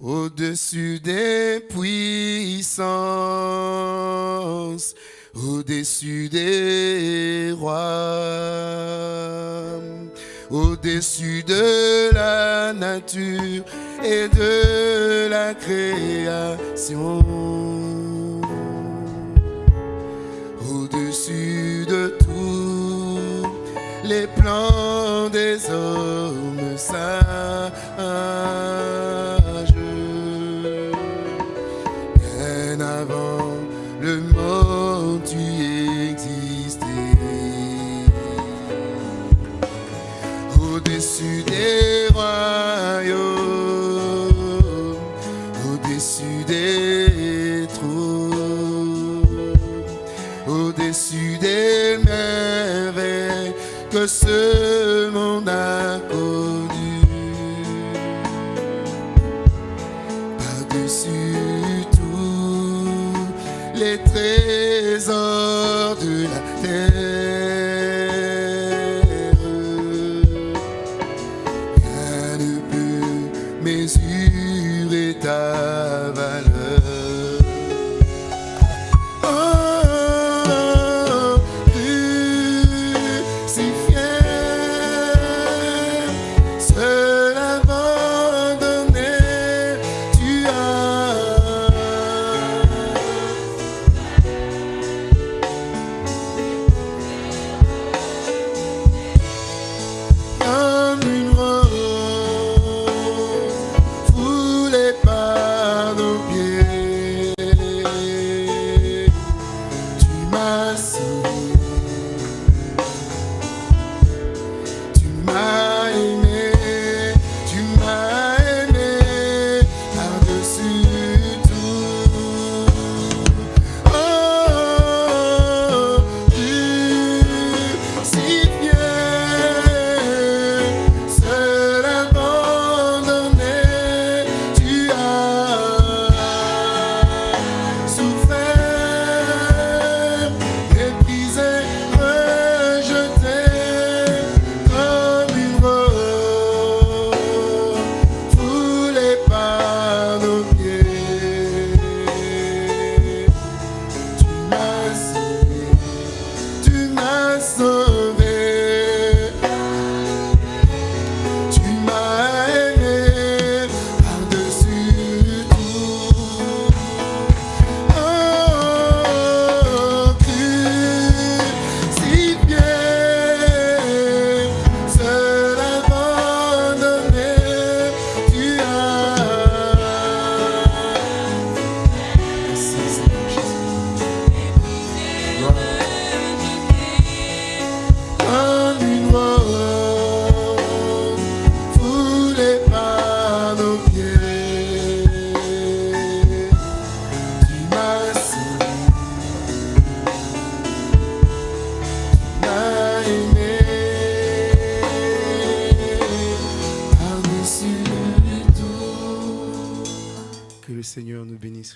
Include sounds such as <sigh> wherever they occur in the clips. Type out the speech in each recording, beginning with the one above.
Au-dessus des puissances, au-dessus des rois, au-dessus de la nature et de la création, au-dessus de tous les plans des hommes sages. Merveilles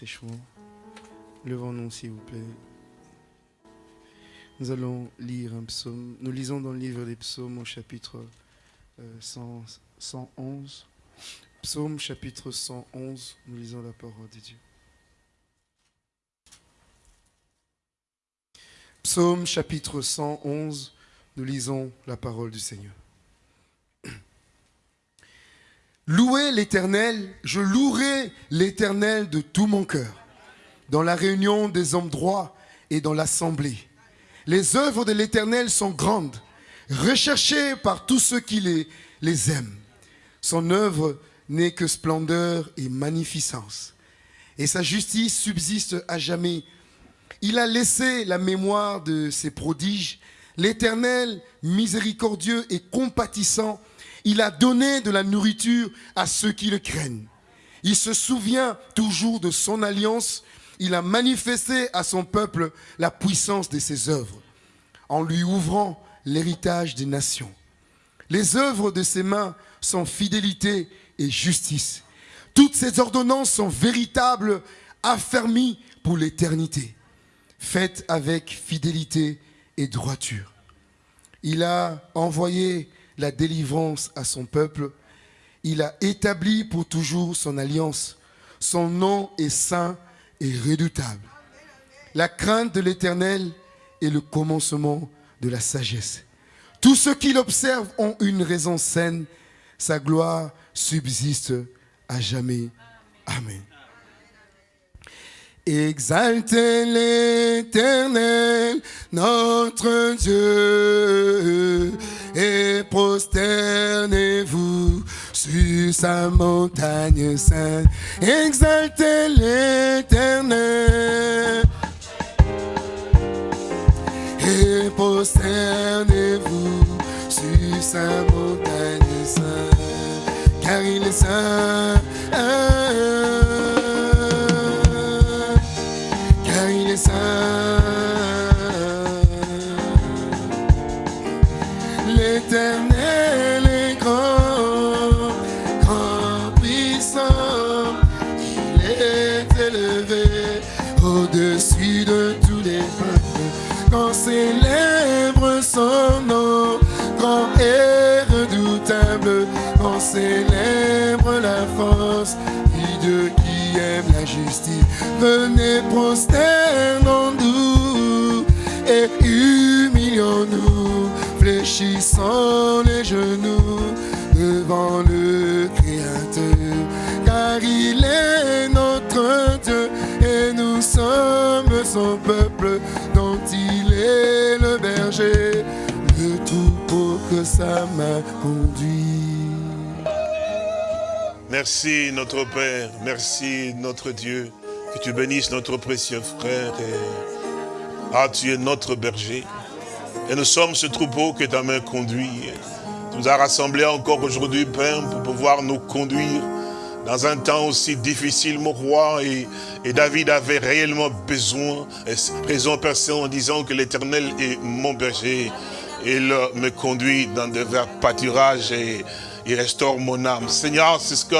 bénisse richement. Levons-nous, s'il vous plaît. Nous allons lire un psaume. Nous lisons dans le livre des psaumes au chapitre euh, 100 111. Psaume chapitre 111, nous lisons la parole de Dieu. Psaume chapitre 111, nous lisons la parole du Seigneur. Louez l'Éternel, je louerai l'Éternel de tout mon cœur, dans la réunion des hommes droits et dans l'assemblée. Les œuvres de l'Éternel sont grandes, recherchées par tous ceux qui les, les aiment. Son œuvre n'est que splendeur et magnificence, et sa justice subsiste à jamais. Il a laissé la mémoire de ses prodiges. L'Éternel, miséricordieux et compatissant, il a donné de la nourriture à ceux qui le craignent. Il se souvient toujours de son alliance. Il a manifesté à son peuple la puissance de ses œuvres, en lui ouvrant l'héritage des nations. Les œuvres de ses mains sont fidélité et justice. Toutes ses ordonnances sont véritables, affermies pour l'éternité, faites avec fidélité et droiture. Il a envoyé la délivrance à son peuple. Il a établi pour toujours son alliance. Son nom est saint et redoutable. La crainte de l'Éternel est le commencement de la sagesse. Tous ceux qui l'observent ont une raison saine. Sa gloire subsiste à jamais. Amen. Exaltez l'Éternel, notre Dieu, et prosternez-vous sur sa montagne sainte. Exaltez l'Éternel, et prosternez-vous sur sa montagne sainte, car il est saint. Venez prosternons-nous et humilions-nous, fléchissons les genoux devant le Créateur, car il est notre Dieu et nous sommes son peuple dont il est le berger, le troupeau que sa main conduit. Merci notre Père, merci notre Dieu, tu bénisses notre précieux frère. Ah, tu es notre berger. Et nous sommes ce troupeau que ta main conduit. Tu nous as rassemblés encore aujourd'hui, Père, pour pouvoir nous conduire dans un temps aussi difficile, mon roi. Et, David avait réellement besoin, et raison Saint, en disant que l'Éternel est mon berger. Il me conduit dans de verts pâturages il restaure mon âme. Seigneur, c'est ce que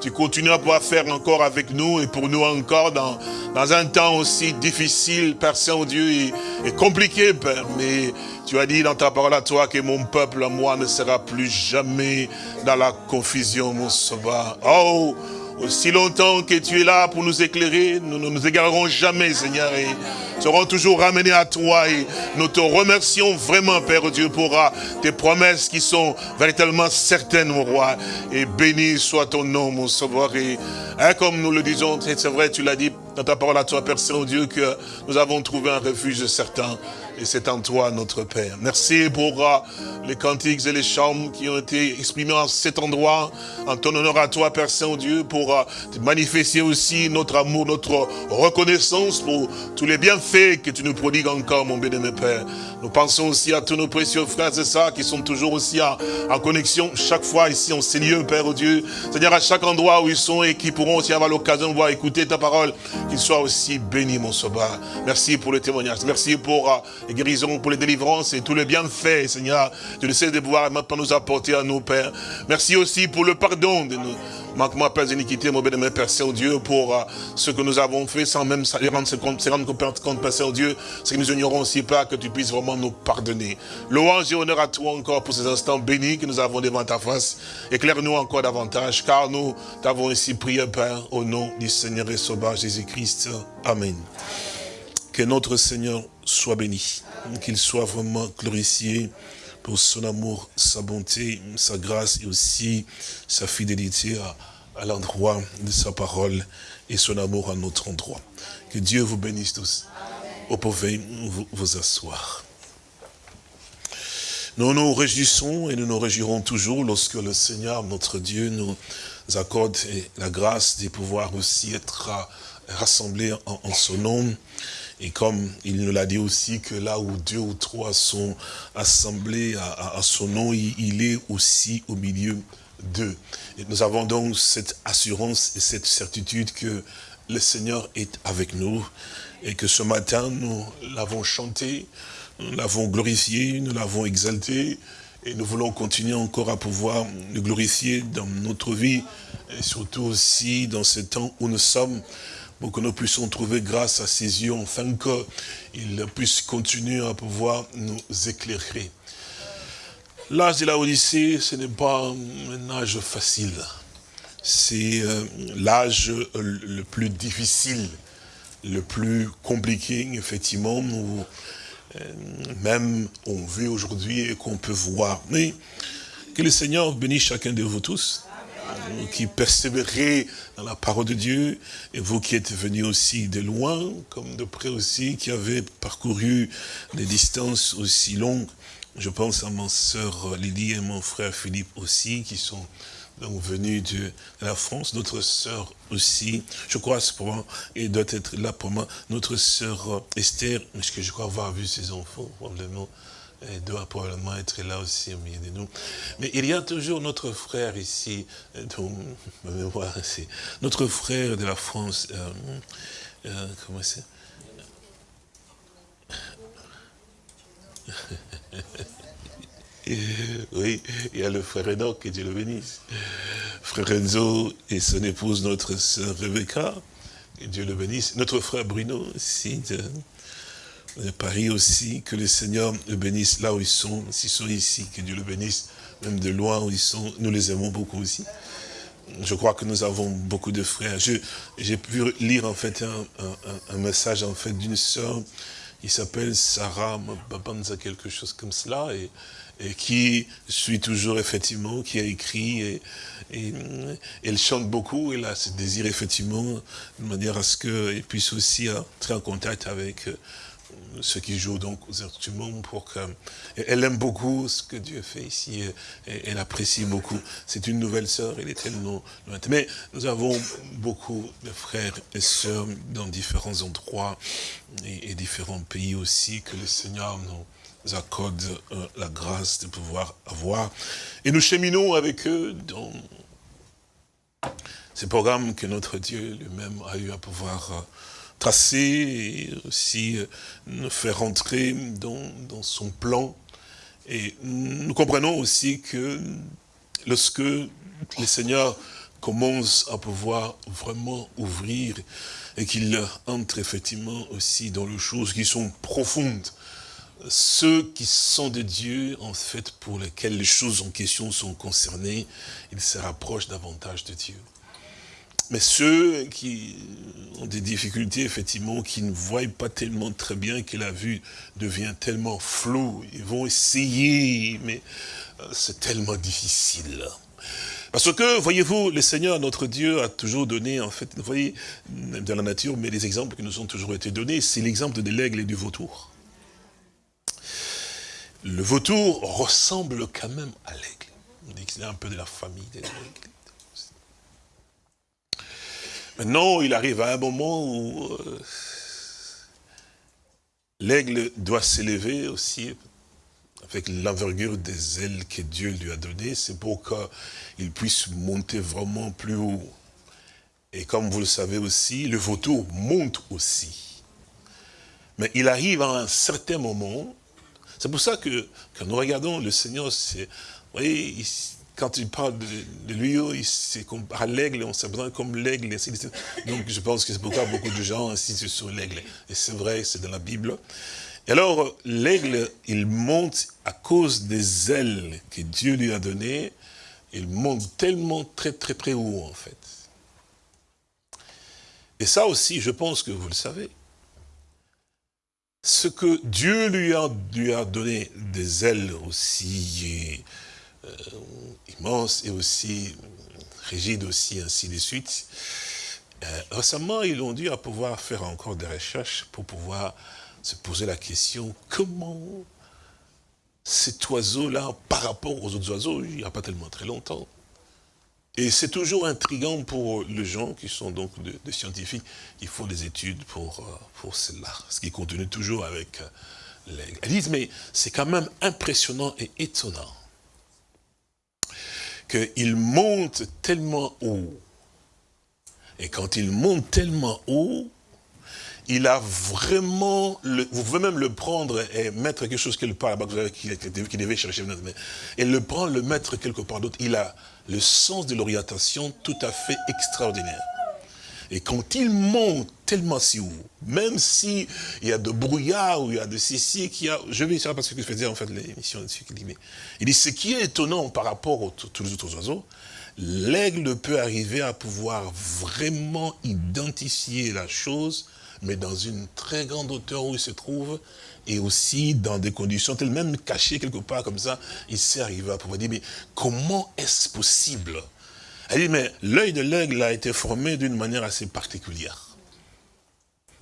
tu continues à pouvoir faire encore avec nous et pour nous encore dans, dans un temps aussi difficile, Père Saint-Dieu, et, et compliqué, Père. Mais tu as dit dans ta parole à toi que mon peuple, à moi, ne sera plus jamais dans la confusion, mon sauveur. Oh, aussi longtemps que tu es là pour nous éclairer, nous ne nous égarerons jamais, Seigneur, et serons toujours ramenés à toi. Et nous te remercions vraiment, Père Dieu, pour ah, tes promesses qui sont véritablement certaines, mon roi. Et béni soit ton nom, mon sauveur. Et hein, comme nous le disons, c'est vrai, tu l'as dit dans ta parole à toi, Père Saint-Dieu, que nous avons trouvé un refuge certain. Et c'est en toi, notre Père. Merci pour les cantiques et les chants qui ont été exprimés en cet endroit. En ton honneur à toi, Père Saint-Dieu, pour uh, te manifester aussi notre amour, notre reconnaissance pour tous les bienfaits que tu nous prodigues encore, mon bien-aimé Père. Nous pensons aussi à tous nos précieux frères et sœurs qui sont toujours aussi en, connexion chaque fois ici en ces lieux, Père Dieu. Seigneur, à chaque endroit où ils sont et qui pourront aussi avoir l'occasion de voir écouter ta parole, qu'ils soient aussi bénis, mon sauveur. Merci pour le témoignage. Merci pour uh, les guérisons, pour les délivrances et tous les bienfaits, Seigneur. Tu le sais de pouvoir maintenant nous apporter à nous, Père. Merci aussi pour le pardon de nous. Manquement, Père d'iniquité, mon bien-aimé Père Saint-Dieu, pour uh, ce que nous avons fait sans même se rendre compte, se rendre compte, Père Saint-Dieu, c'est que nous ignorons aussi pas que tu puisses vraiment nous pardonner. Louange et honneur à toi encore pour ces instants bénis que nous avons devant ta face. Éclaire-nous encore davantage, car nous t'avons ici prié, Père, au nom du Seigneur et Sauveur Jésus-Christ. Amen. Que notre Seigneur soit béni, qu'il soit vraiment glorifié pour son amour, sa bonté, sa grâce et aussi sa fidélité à, à l'endroit de sa parole et son amour à notre endroit. Que Dieu vous bénisse tous. Vous pouvez vous, asseoir. Nous nous réjouissons et nous nous réjouirons toujours lorsque le Seigneur, notre Dieu, nous accorde la grâce de pouvoir aussi être rassemblés en, son nom. Et comme il nous l'a dit aussi que là où deux ou trois sont assemblés à, son nom, il est aussi au milieu nous avons donc cette assurance et cette certitude que le Seigneur est avec nous et que ce matin, nous l'avons chanté, nous l'avons glorifié, nous l'avons exalté et nous voulons continuer encore à pouvoir le glorifier dans notre vie et surtout aussi dans ce temps où nous sommes pour que nous puissions trouver grâce à ses yeux, afin qu'il puisse continuer à pouvoir nous éclairer. L'âge de la Odyssée, ce n'est pas un âge facile. C'est euh, l'âge euh, le plus difficile, le plus compliqué, effectivement, où euh, même on vit aujourd'hui et qu'on peut voir. Mais que le Seigneur bénisse chacun de vous tous, vous qui persévérez dans la parole de Dieu, et vous qui êtes venus aussi de loin, comme de près aussi, qui avez parcouru des distances aussi longues. Je pense à ma sœur Lydie et mon frère Philippe aussi, qui sont donc venus de la France. Notre sœur aussi, je crois, pour et doit être là pour moi. Notre sœur Esther, parce je crois avoir vu ses enfants, probablement, elle doit probablement être là aussi au milieu de nous. Mais il y a toujours notre frère ici, dont, <laughs> voilà, c'est notre frère de la France, euh, euh, comment c'est? <laughs> oui, il y a le frère Enoch, que Dieu le bénisse. Frère Enzo et son épouse, notre sœur Rebecca, que Dieu le bénisse. Notre frère Bruno aussi, de, Paris aussi, que le Seigneur le bénisse là où ils sont, s'ils sont ici, que Dieu le bénisse, même de loin où ils sont, nous les aimons beaucoup aussi. Je crois que nous avons beaucoup de frères. J'ai pu lire en fait un message en fait d'une sœur, qui s'appelle Sarah Babanza, quelque chose comme cela, et, qui suit toujours effectivement, qui a écrit, et, et, elle chante beaucoup, elle a ce désir effectivement, de manière à ce qu'elle puisse aussi entrer en contact avec ceux qui jouent donc aux instruments pour que elle aime beaucoup ce que Dieu fait ici et elle apprécie beaucoup. C'est une nouvelle sœur, elle est tellement lointaine. Mais nous avons beaucoup de frères et sœurs dans différents endroits et, différents pays aussi que le Seigneur nous accorde euh, la grâce de pouvoir avoir. Et nous cheminons avec eux dans ces programmes que notre Dieu lui-même a eu à pouvoir euh, tracer et aussi nous faire rentrer dans, dans son plan. Et nous comprenons aussi que lorsque le Seigneur commence à pouvoir vraiment ouvrir et qu'il entre effectivement aussi dans les choses qui sont profondes, ceux qui sont de Dieu, en fait, pour lesquels les choses en question sont concernées, ils se rapprochent davantage de Dieu. Mais ceux qui ont des difficultés, effectivement, qui ne voient pas tellement très bien, que la vue devient tellement floue, ils vont essayer, mais euh, c'est tellement difficile. Parce que, voyez-vous, le Seigneur, notre Dieu, a toujours donné, en fait, vous voyez, dans la nature, mais les exemples qui nous ont toujours été donnés, c'est l'exemple de l'aigle et du vautour. Le vautour ressemble quand même à l'aigle. On dit que c'est un peu de la famille des aigles. Maintenant, il arrive à un moment où euh, l'aigle doit s'élever aussi avec l'envergure des ailes que Dieu lui a données. C'est pour qu'il puisse monter vraiment plus haut. Et comme vous le savez aussi, le vautour monte aussi. Mais il arrive à un certain moment. C'est pour ça que quand nous regardons le Seigneur, vous voyez, quand il parle de, lui, c'est à l'aigle, on s'appelle comme l'aigle, Donc je pense que c'est pourquoi beaucoup de gens insistent sur l'aigle. Et c'est vrai, c'est dans la Bible. Et alors, l'aigle, il monte à cause des ailes que Dieu lui a données. Il monte tellement très très très haut, en fait. Et ça aussi, je pense que vous le savez. Ce que Dieu lui a, lui a donné des ailes aussi euh, immense et aussi rigide aussi, ainsi de suite. Euh, récemment, ils ont dû à pouvoir faire encore des recherches pour pouvoir se poser la question, comment cet oiseau-là, par rapport aux autres oiseaux, il n'y a pas tellement très longtemps. Et c'est toujours intriguant pour les gens qui sont donc des scientifiques, qui font des études pour, euh, pour cela, ce qui continue toujours avec disent, mais c'est quand même impressionnant et étonnant qu'il monte tellement haut. Et quand il monte tellement haut, il a vraiment, le, vous pouvez même le prendre et mettre quelque chose quelque part là-bas, qui, qui devait chercher, et le prendre, le mettre quelque part d'autre. Il a le sens de l'orientation tout à fait extraordinaire. Et quand il monte tellement si haut, même si y a de brouillard ou il y a de ceci, qu'il a, je vais ça parce que je faisais en fait l'émission dessus, il dit, ce qui est étonnant par rapport aux tous les autres oiseaux, l'aigle peut arriver à pouvoir vraiment identifier la chose, mais dans une très grande hauteur où il se trouve, et aussi dans des conditions telles, même cachées quelque part comme ça, il s'est arrivé à pouvoir dire, mais comment est-ce possible Elle dit, mais l'œil de l'aigle a été formé d'une manière assez particulière.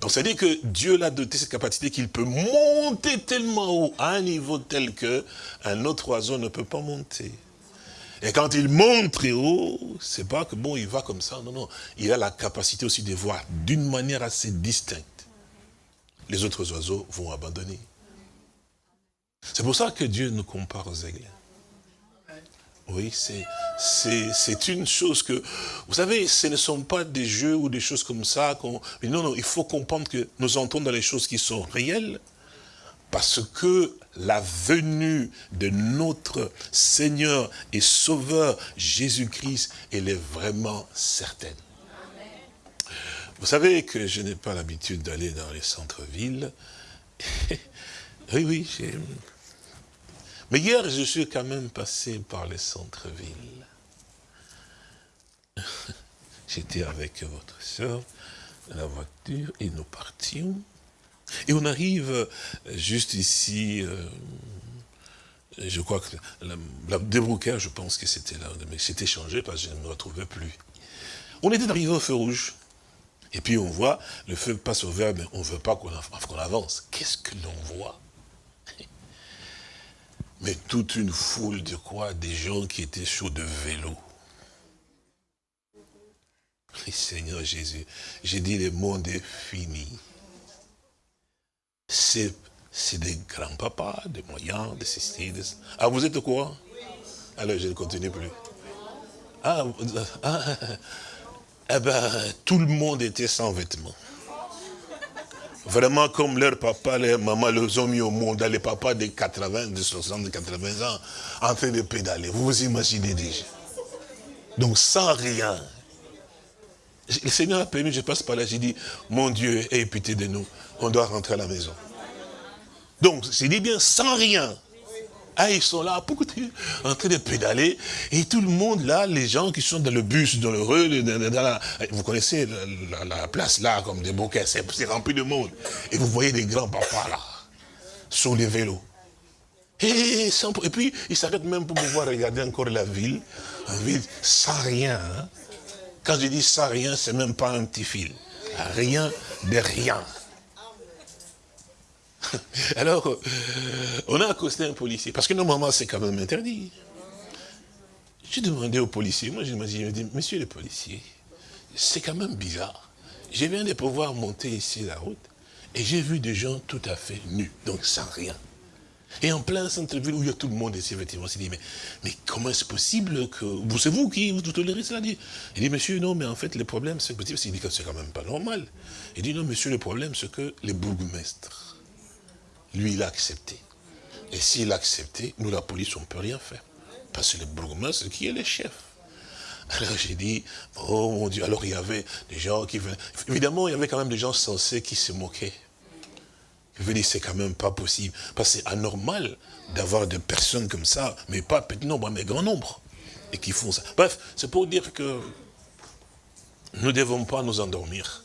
Donc ça dit que Dieu l'a doté cette capacité qu'il peut monter tellement haut, à un niveau tel que un autre oiseau ne peut pas monter. Et quand il monte très haut, c'est pas que bon, il va comme ça, non, non. Il a la capacité aussi de voir d'une manière assez distincte. Les autres oiseaux vont abandonner. C'est pour ça que Dieu nous compare aux aigles. Oui, c'est une chose que... Vous savez, ce ne sont pas des jeux ou des choses comme ça. Mais non, non, il faut comprendre que nous entrons dans les choses qui sont réelles, parce que la venue de notre Seigneur et Sauveur Jésus-Christ, elle est vraiment certaine. Vous savez que je n'ai pas l'habitude d'aller dans les centres-villes. <laughs> oui, oui, Mais hier, je suis quand même passé par les centres-villes. <laughs> J'étais avec votre soeur la voiture et nous partions. Et on arrive euh, juste ici, euh, je crois que la, la je pense que c'était là, mais c'était changé parce que je ne me retrouvais plus. On était arrivé au feu rouge. Et puis on voit, le feu passe au vert, mais on ne veut pas qu'on avance. Qu'est-ce que l'on voit? Mais toute une foule de quoi? Des gens qui étaient chauds de vélo. Seigneur Jésus, j'ai dit le monde est fini c'est des grands-papas, des moyens, des ceci. Ah, vous êtes quoi Alors, je ne continue plus. Ah, ah, eh ben, tout le monde était sans vêtements. Vraiment comme leur papa, leur maman les ont mis au monde, les papas de 80, de 60, de 80 ans, en train de pédaler. Vous vous imaginez déjà. Donc sans rien. Le Seigneur a permis, je passe par là, j'ai dit, mon Dieu, aie pitié de nous, on doit rentrer à la maison. Donc, c'est dit bien, sans rien. Ah, ils sont là, en train de pédaler, et tout le monde là, les gens qui sont dans le bus, dans le rue, vous connaissez la, place là, comme des bouquets, c'est rempli de monde. Et vous voyez des grands papas là, sur les vélos. Et, et puis, ils s'arrêtent même pour pouvoir regarder encore la ville, la ville sans rien. Hein. Quand je dis sans rien, c'est même pas un petit fil. Rien de rien. <laughs> Alors, euh, on a accosté un policier, parce que normalement c'est quand même interdit. J'ai demandé au policier, moi je me dit, monsieur le policier, c'est quand même bizarre. Je viens de pouvoir monter ici la route, et j'ai vu des gens tout à fait nus, donc sans rien. Et en plein centre-ville où il y a tout le monde ici, effectivement, on s'est dit, mais, comment est-ce possible que... Vous, c'est vous qui vous tolérez cela? Il dit, monsieur, non, mais en fait, le problème, c'est que c'est quand même pas normal. Il dit, non, monsieur, le problème, c'est que les bourgmestres, lui, il a accepté. Et s'il a accepté, nous, la police, on ne peut rien faire. Parce que le bourgmestre, qui est le chef alors j'ai dit, oh mon Dieu, alors il y avait des gens qui venaient. Évidemment, il y avait quand même des gens sensés qui se moquaient. Je veux dire, c'est quand même pas possible. Parce que c'est anormal d'avoir des personnes comme ça, mais pas petit nombre, mais grand nombre, et qui font ça. Bref, c'est pour dire que nous ne devons pas nous endormir.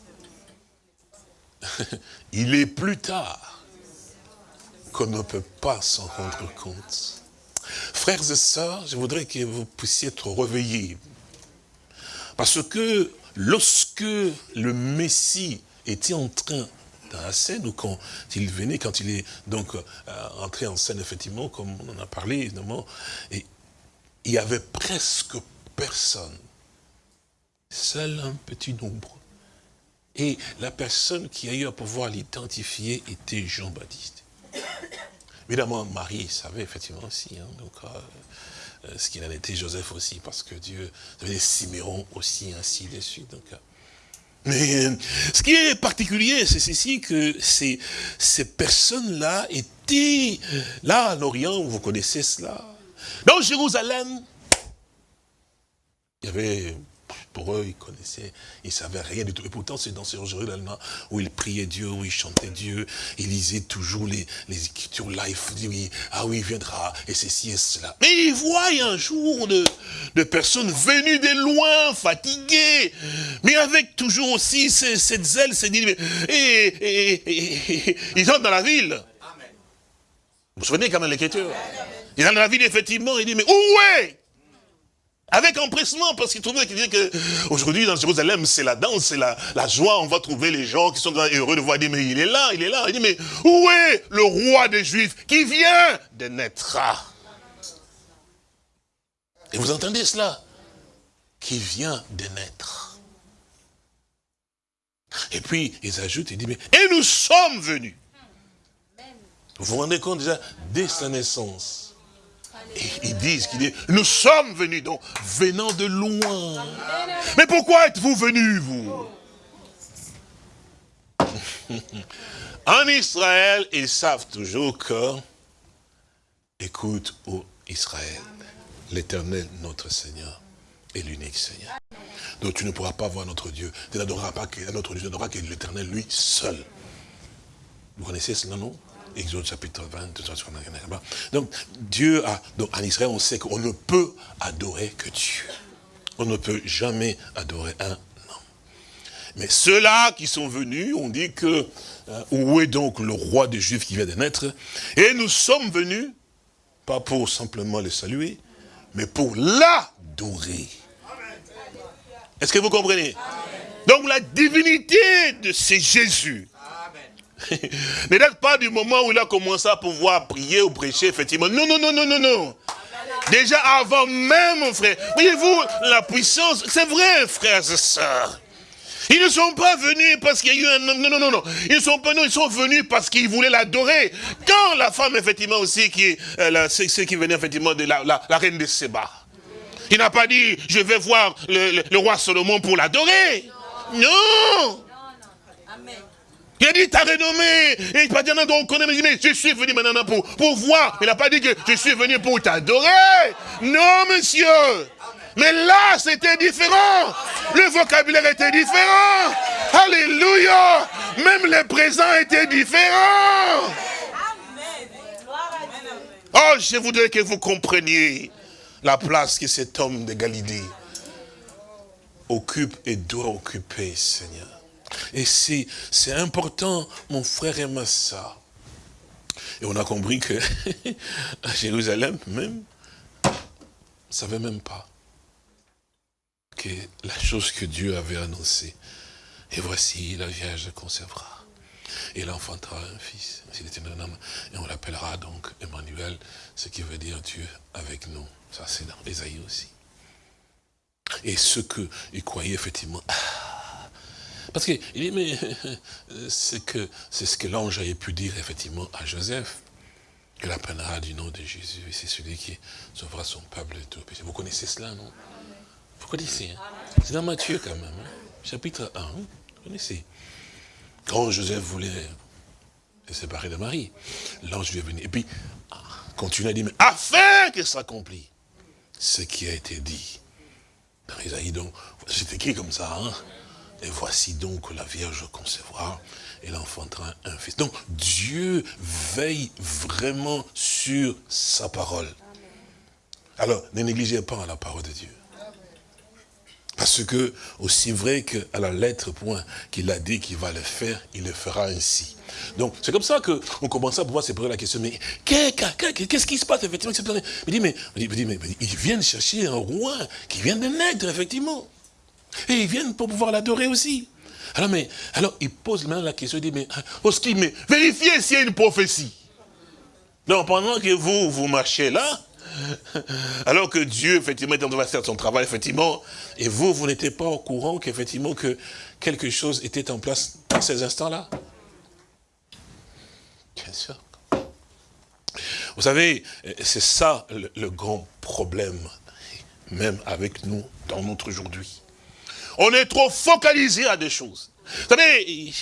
<laughs> il est plus tard qu'on ne peut pas s'en rendre compte. Frères et sœurs, je voudrais que vous puissiez être réveillés. Parce que lorsque le Messie était en train dans la scène, ou quand il venait, quand il est donc euh, entré en scène, effectivement, comme on en a parlé, évidemment, il y avait presque personne. Seul un petit nombre. Et la personne qui a eu à pouvoir l'identifier était Jean-Baptiste. Évidemment, Marie savait effectivement aussi, hein, donc, euh, euh, ce qu'il en était, Joseph aussi, parce que Dieu, avait Siméon aussi, ainsi de suite. Donc, euh. mais ce qui est particulier, c'est ceci que ces, ces personnes-là étaient là en Orient, vous connaissez cela. Dans Jérusalem, il y avait pour eux, ils connaissaient, ils savaient rien du tout. Et pourtant, c'est dans ces jours-là où ils priaient Dieu, où ils chantaient Dieu, ils lisaient toujours les, les écritures là, ils disaient, oui, ah oui, il viendra, et ceci et cela. Mais ils voient un jour de, de personnes venues de loin, fatiguées, mais avec toujours aussi cette, cette zèle, cette et, et, et, et, ils entrent dans la ville. Vous vous souvenez quand même l'écriture? Il est dans la ville, effectivement, il dit, mais où est? Avec empressement, parce qu'il trouvait qu'il disait que aujourd'hui dans Jérusalem, c'est la danse, c'est la, joie, on va trouver les gens qui sont heureux de voir, mais il est là, il est là. Il dit, mais où est le roi des Juifs qui vient de naître? Et vous entendez cela? Qui vient de naître. Et puis, ils ajoutent, ils disent, mais, et nous sommes venus. Vous vous rendez compte déjà, dès sa naissance, ils disent qu'il est, nous sommes venus, donc venant de loin. Mais pourquoi êtes-vous venus, vous? <laughs> En Israël, ils savent toujours que, écoute, ô Israël, l'éternel, notre Seigneur, est l'unique Seigneur. Donc tu ne pourras pas voir notre Dieu. Tu n'adoreras pas notre Dieu, tu n'adoreras que l'éternel, lui, seul. Vous connaissez cela, non? Exode chapitre 20, Donc, Dieu a, donc en Israël, on sait qu'on ne peut adorer que Dieu. On ne peut jamais adorer un homme. Mais ceux-là qui sont venus, on dit que, euh, où est donc le roi des Juifs qui vient de naître? Et nous sommes venus, pas pour simplement le saluer, mais pour l'adorer. Est-ce que vous comprenez? Donc la divinité de ces Jésus, <laughs> ne date pas du moment où il a commencé à pouvoir prier ou prêcher, effectivement. Non, non, non, non, non, non. Déjà avant même, frère. Voyez-vous, la puissance, c'est vrai, frères et sœurs. Ils ne sont pas venus parce qu'il y a eu un... Non, non, non, non. Ils sont pas, non, ils sont venus parce qu'ils voulaient l'adorer. Quand la femme, effectivement, aussi, qui, euh, ceux qui venaient, effectivement, de la, la, reine de Séba. Il n'a pas dit, je vais voir le, le roi Salomon pour l'adorer. Non. Il a dit, ta renommée. Et il pas dire, non, on connaît, mais, mais je suis venu maintenant pour, pour voir. Il n'a pas dit que je suis venu pour t'adorer. Non, monsieur. Mais là, c'était différent. Le vocabulaire était différent. Alléluia. Même les présents étaient différents. Oh, je voudrais que vous compreniez la place que cet homme de Galilée occupe et doit occuper, Seigneur. Et c'est important, mon frère et ma soeur. Et on a compris que <laughs> à Jérusalem même, ne savait même pas que la chose que Dieu avait annoncée. Et voici, la Vierge concevra. Et elle enfantera un fils. un homme. Et on l'appellera donc Emmanuel, ce qui veut dire Dieu avec nous. Ça, c'est dans Esaïe aussi. Et ceux qu'ils croyaient effectivement, ah, parce qu'il dit, mais c'est que c'est ce que l'ange avait pu dire effectivement à Joseph. Il appellera du nom de Jésus, et c'est celui qui sauvera son peuple de tout. Vous connaissez cela, non? Vous connaissez, hein? C'est dans Matthieu quand même, hein? chapitre 1, vous connaissez. Quand Joseph voulait se séparer de Marie, l'ange lui est venu. Et puis, continue à dire, mais afin que s'accomplit ce qui a été dit. Dans Isaïe, donc, c'est écrit comme ça, hein? Et voici donc la Vierge concevra, et enfantera un fils. Donc Dieu veille vraiment sur sa parole. Alors, ne négligez pas la parole de Dieu. Parce que, aussi vrai qu'à la lettre point qu'il a dit qu'il va le faire, il le fera ainsi. Donc, c'est comme ça qu'on commence à pouvoir se poser la question, mais qu'est-ce qui se passe effectivement Il dit, mais, il dit, mais ils viennent chercher un roi qui vient de naître, effectivement. Et ils viennent pour pouvoir l'adorer aussi. Alors, mais, alors, il pose maintenant la question, il dit, mais, Oski, mais vérifiez s'il y a une prophétie. Donc, pendant que vous, vous marchez là, <laughs> alors que Dieu, effectivement, est en train de faire son travail, effectivement, et vous, vous n'étiez pas au courant qu'effectivement, que quelque chose était en place dans ces instants-là Bien sûr. Vous savez, c'est ça le grand problème, même avec nous, dans notre aujourd'hui. On est trop focalisé à des choses. Vous savez,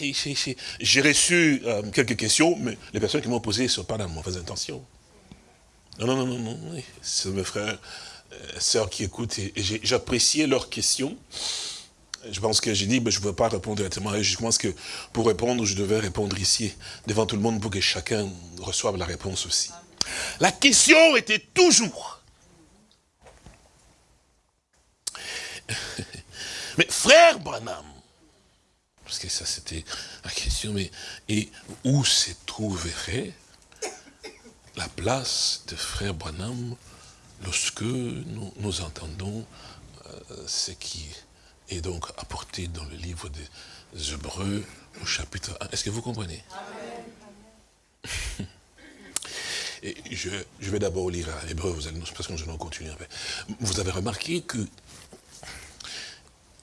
j'ai reçu euh, quelques questions, mais les personnes qui m'ont posé ne sont pas dans mauvaises intentions. Non, non, non, non, non, c'est mes frères euh, sœurs qui écoutent, et, j'appréciais leurs questions. Je pense que j'ai dit, ben, je ne veux pas répondre directement. Je pense que pour répondre, je devais répondre ici, devant tout le monde, pour que chacun reçoive la réponse aussi. La question était toujours, mais frère Branham, parce que ça c'était la question, mais et où se trouverait la place de frère Branham lorsque nous, nous entendons euh, ce qui est donc apporté dans le livre des Hébreux au chapitre 1. Est-ce que vous comprenez? <laughs> Et je, je vais d'abord lire à Hébreu, vous allez, parce que nous allons continuer. Vous avez remarqué que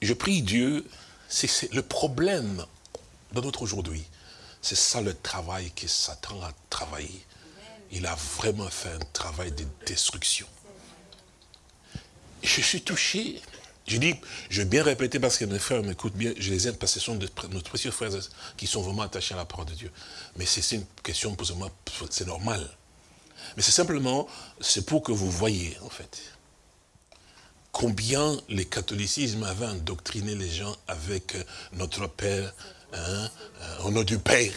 je prie Dieu, c'est le problème de notre aujourd'hui. C'est ça le travail que Satan a travaillé. Il a vraiment fait un travail de destruction. Je suis touché. Je dis, je vais bien répéter parce que mes frères m'écoutent bien, je les aime parce que ce sont nos précieux frères qui sont vraiment attachés à la parole de Dieu. Mais c'est c'est une question pour moi, c'est normal. Mais c'est simplement, c'est pour que vous voyez, en fait, combien le catholicisme avait endoctriné les gens avec euh, notre Père, hein, euh, au nom du Père,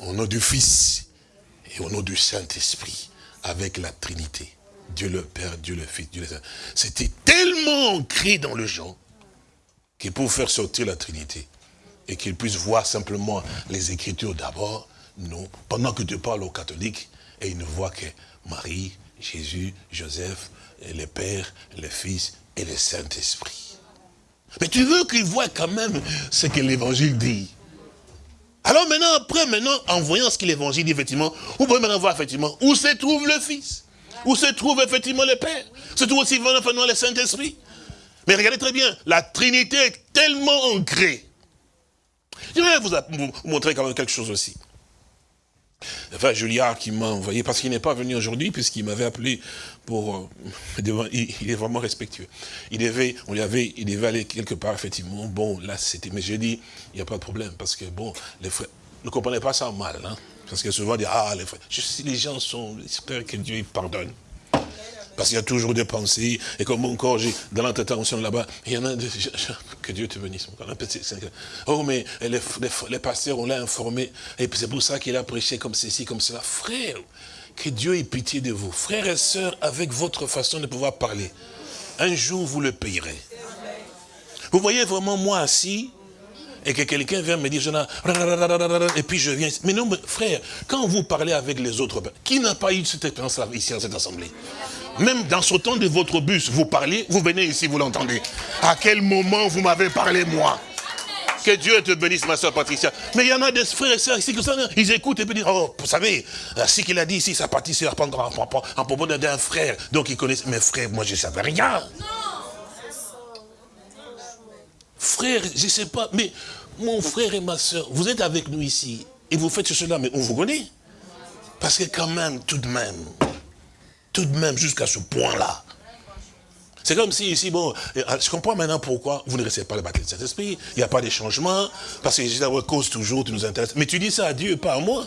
au nom du Fils et au nom du Saint-Esprit, avec la Trinité. Dieu le Père, Dieu le Fils, Dieu le Saint. C'était tellement ancré dans le gens que pour faire sortir la Trinité et qu'ils puissent voir simplement les Écritures d'abord, non. Pendant que tu parles aux catholiques, et ils ne voient que Marie, Jésus, Joseph, et le Père, le Fils et le Saint-Esprit. Mais tu veux qu'ils voient quand même ce que l'Évangile dit. Alors maintenant, après, maintenant, en voyant ce que l'Évangile dit, effectivement, vous pouvez maintenant voir, effectivement, où se trouve le Fils, où se trouve, effectivement, le Père, se trouve aussi, le Saint-Esprit. Mais regardez très bien, la Trinité est tellement ancrée. Je vais vous montrer quand même quelque chose aussi. Enfin, Juliard qui m'a envoyé, parce qu'il n'est pas venu aujourd'hui, puisqu'il m'avait appelé pour... euh, <laughs> il, est vraiment respectueux. Il devait, on lui avait, il devait aller quelque part, effectivement. Bon, là, c'était... Mais j'ai dit, il n'y a pas de problème, parce que, bon, les frères ne comprenaient pas ça mal, hein, parce que souvent, on dit, ah, les frères... Je les gens sont... J'espère que Dieu pardonne. Parce qu'il y a toujours des pensées, et comme encore, dans l'intervention là-bas, il y en a des, <laughs> que Dieu te bénisse. Oh, mais les, pasteurs, on l'a informé, et c'est pour ça qu'il a prêché comme ceci, comme cela. Frère, que Dieu ait pitié de vous. Frères et sœurs, avec votre façon de pouvoir parler, un jour vous le payerez. Vous voyez vraiment moi assis, et que quelqu'un vient me dire, je n'ai- et puis je viens. Mais non, frère, quand vous parlez avec les autres, qui n'a pas eu cette expérience-là ici dans cette assemblée? Même dans ce temps de votre bus, vous parlez, vous venez ici, vous l'entendez. À quel moment vous m'avez parlé, moi? Que Dieu te bénisse, ma soeur Patricia. Mais il y en a des frères et sœurs ici, que ça, ils écoutent et puis disent, oh, vous savez, euh, ce qu'il a dit ici, ça partit sur en en propos d'un frère. Donc ils connaissent, mes frères, moi je ne savais rien. Frère, je ne sais pas, mais mon frère et ma soeur, vous êtes avec nous ici, et vous faites cela, mais on vous connaît. Parce que quand même, tout de même, tout de même, jusqu'à ce point-là, c'est comme si ici, bon, euh, je comprends maintenant pourquoi vous ne recevez pas le baptême de Saint-Esprit, il n'y a pas de changement, parce que Jésus à cause toujours, tu nous intéresses. Mais tu dis ça à Dieu, pas à moi.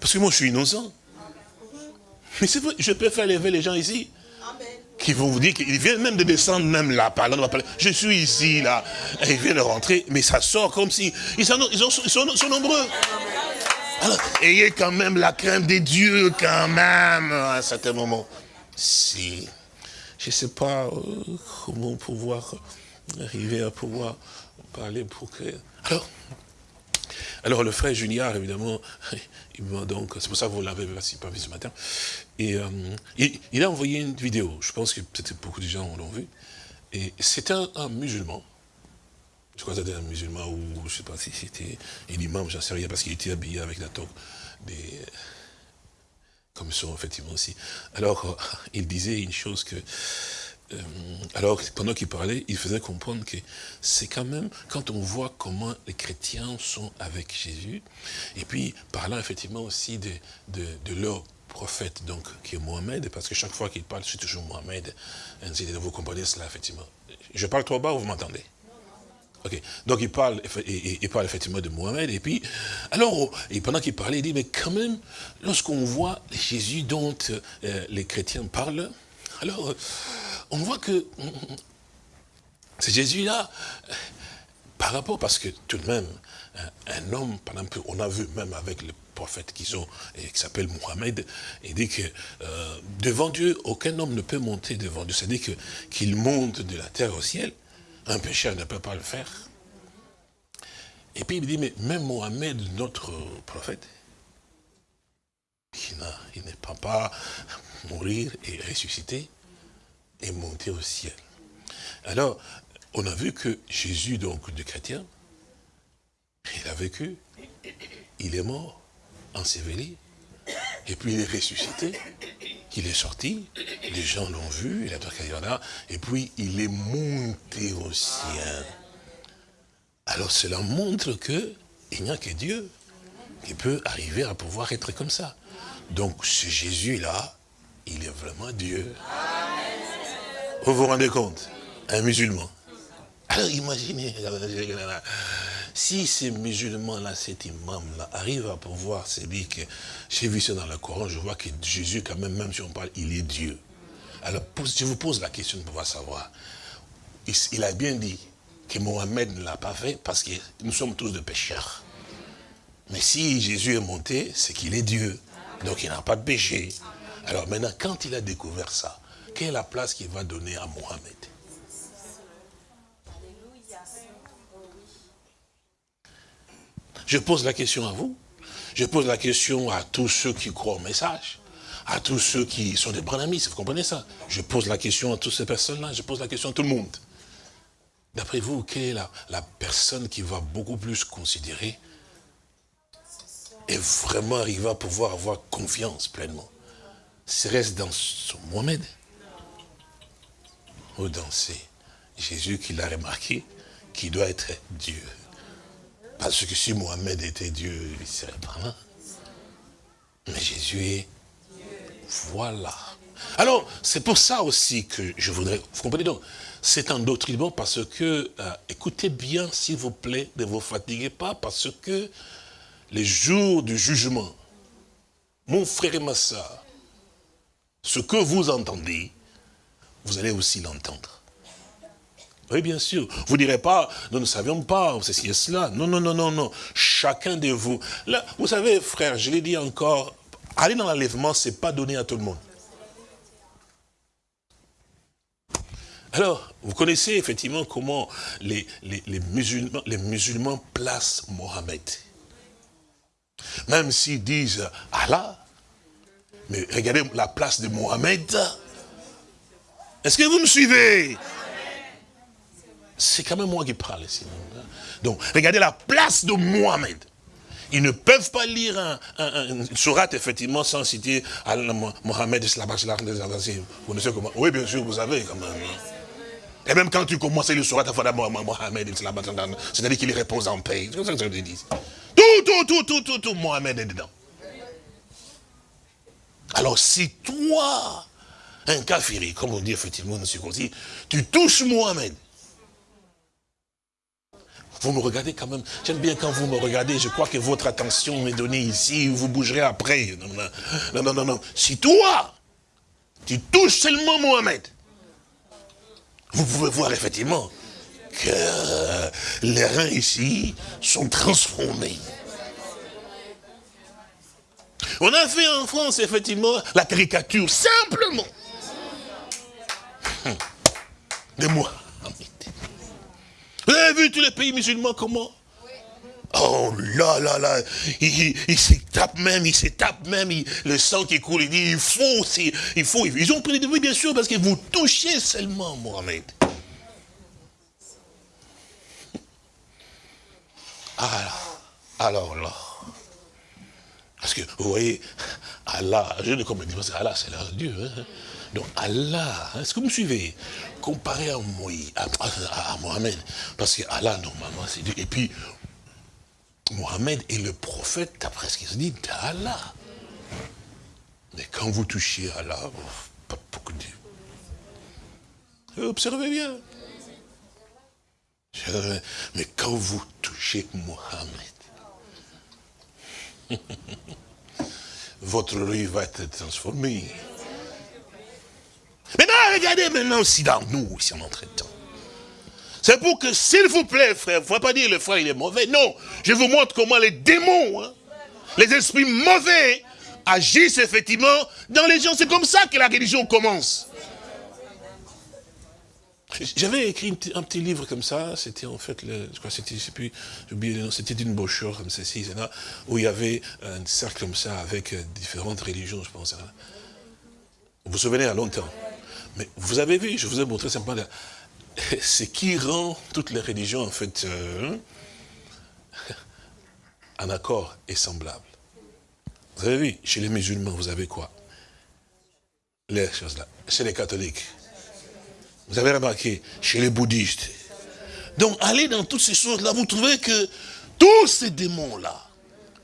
Parce que moi, je suis innocent. Mais c'est vrai, je peux faire lever les gens ici qui vont vous dire qu'ils viennent même de descendre même là, par là. Je suis ici, là, et ils viennent de rentrer, mais ça sort comme si, ils sont- ils sont nombreux. Alors, ayez quand même la crainte des dieux, quand même, à un certain moment. Si, je ne sais pas euh, comment pouvoir arriver à pouvoir parler pour que... Alors, alors le frère Junior, évidemment, <laughs> il m'a donc, c'est pour ça que vous l'avez pas vu ce matin, et euh, il, a envoyé une vidéo, je pense que peut-être beaucoup de gens l'ont vu, et un, un musulman, je crois que c'était un musulman, ou je ne sais pas si c'était un imam, j'en sais rien, parce qu'il était habillé avec la toque des... Comme sont effectivement aussi. Alors, euh, il disait une chose que... euh, alors, pendant qu'il parlait, il faisait comprendre que c'est quand même, quand on voit comment les chrétiens sont avec Jésus, et puis parlant effectivement aussi de, de, de leur prophète, donc, qui est Mohamed, parce que chaque fois qu'il parle, c'est toujours Mohamed, ainsi vous comprenez cela, effectivement. Je parle trop bas, vous m'entendez? Donc il parle, il, parle effectivement de Mohamed, et puis, alors, et pendant qu'il parlait, il dit, mais quand même, lorsqu'on voit Jésus dont euh, les chrétiens parlent, Alors, on voit que c'est Jésus-là, par rapport, parce que tout de même, un, homme, par exemple, on a vu même avec le prophète qu'ils ont, et qui s'appelle Mohamed, il dit que euh, devant Dieu, aucun homme ne peut monter devant Dieu. C'est-à-dire qu'il monte de la terre au ciel, un pécheur ne peut pas le faire. Et puis il dit, mais même Mohamed, notre prophète, il n'est pas pas mourir et ressusciter et monter au ciel. Alors, on a vu que Jésus, donc, de chrétien, il a vécu, il est mort, enseveli, et puis il est ressuscité, il est sorti, les gens l'ont vu, il a là, et puis il est monté au ciel. Alors cela montre que il n'y a que Dieu qui peut arriver à pouvoir être comme ça. Donc ce Jésus-là, il est vraiment Dieu. Vous vous rendez compte Un musulman. Alors imaginez, si ces musulmans-là, cet imam-là, arrive à pouvoir se dire que, j'ai vu ça dans le Coran, je vois que Jésus, quand même, même si on parle, il est Dieu. Alors, je vous pose la question de pouvoir savoir. Il, il a bien dit que Mohamed ne l'a pas fait parce que nous sommes tous des pécheurs. Mais si Jésus est monté, c'est qu'il est Dieu. Donc il n'a pas de péché. Alors maintenant, quand il a découvert ça, quelle est la place qu'il va donner à Mohamed Je pose la question à vous. Je pose la question à tous ceux qui croient au message. À tous ceux qui sont des branamis, vous comprenez ça Je pose la question à toutes ces personnes-là. Je pose la question à tout le monde. D'après vous, quelle est la, la personne qui va beaucoup plus considérer et vraiment arriver à pouvoir avoir confiance pleinement? Serait-ce dans son Mohamed Ou dans Jésus qu'il a remarqué qui doit être Dieu? Parce que si Mohamed était Dieu, il serait pas. Mais Jésus est voilà. Alors, c'est pour ça aussi que je voudrais... Vous comprenez donc C'est un doctrinement parce que... euh, écoutez bien, s'il vous plaît, ne vous fatiguez pas, parce que les jours du jugement, mon frère et ma soeur, ce que vous entendez, vous allez aussi l'entendre. Oui, bien sûr. Vous ne direz pas, nous ne savions pas, ceci et cela. Non, non, non, non, non. Chacun de vous. Vous savez, frère, je l'ai dit encore, aller dans l'enlèvement, ce n'est pas donné à tout le monde. Alors, vous connaissez effectivement comment les musulmans, les musulmans placent Mohamed. Même s'ils disent Allah, mais regardez la place de Mohamed. Est-ce que vous me suivez? C'est quand même moi qui parle ici. Donc, regardez la place de Mohamed. Ils ne peuvent pas lire un, un, sourate, effectivement, sans citer Mohamed, Vous connaissez comment Oui, bien sûr, vous savez quand même. hein. Et même quand tu commences le sourate, Mohamed, c'est-à-dire qu'il repose en paix. C'est comme ça que je te dis. Tout, tout, tout, tout, tout, tout, Mohamed est dedans. Alors si toi, un kafiri, comme on dit effectivement dans ce circoncis, tu touches Mohamed, vous me regardez quand même, j'aime bien quand vous me regardez, je crois que votre attention m'est donnée ici, vous bougerez après. Non, non, non, non. Si toi, tu touches seulement Mohamed, vous pouvez voir effectivement que les reins ici sont transformés. On a fait en France, effectivement, la caricature, simplement. Hum. De moi. Vous avez vu tous les pays musulmans comment? Oh là là là, il, il- se tape même, il se tape même, le sang qui coule, il dit, il faut, il faut. Ils ont pris des oui, bien sûr, parce que vous touchez seulement Mohamed. Alors, alors là, parce que, vous voyez, Allah, je ne comprends pas, Allah, c'est leur Dieu. hein. Donc, Allah, hein, est-ce que vous me suivez? Comparé à, Moïse, à, Mohamed, parce que Allah, normalement, c'est Dieu. Et puis, Mohamed est le prophète, d'après ce qu'il se dit, d'Allah. Mais quand vous touchez Allah, oh, pas beaucoup de. Observez bien. Mais quand vous touchez Mohamed, <laughs> votre rue va être transformée. Maintenant, regardez maintenant aussi dans nous, ici en entre-temps. C'est pour que, s'il vous plaît, frère, ne faut pas dire le frère il est mauvais. Non, je vous montre comment les démons, hein, les esprits mauvais agissent effectivement dans les gens. C'est comme ça que la religion commence. J'avais écrit un petit livre comme ça, c'était en fait, le, je crois c'était, je sais plus, j'ai oublié le nom, c'était une brochure comme ceci, là, où il y avait un cercle comme ça avec euh, différentes religions, je pense. Hein. Vous vous souvenez, à longtemps? Mais vous avez vu, je vous ai montré simplement, <laughs> ce qui rend toutes les religions, en fait, euh, en accord et semblable. Vous avez vu, chez les musulmans, vous avez quoi? Les choses là. Chez les catholiques, vous avez remarqué, chez les bouddhistes. Donc, allez dans toutes ces choses-là, vous trouvez que tous ces démons-là,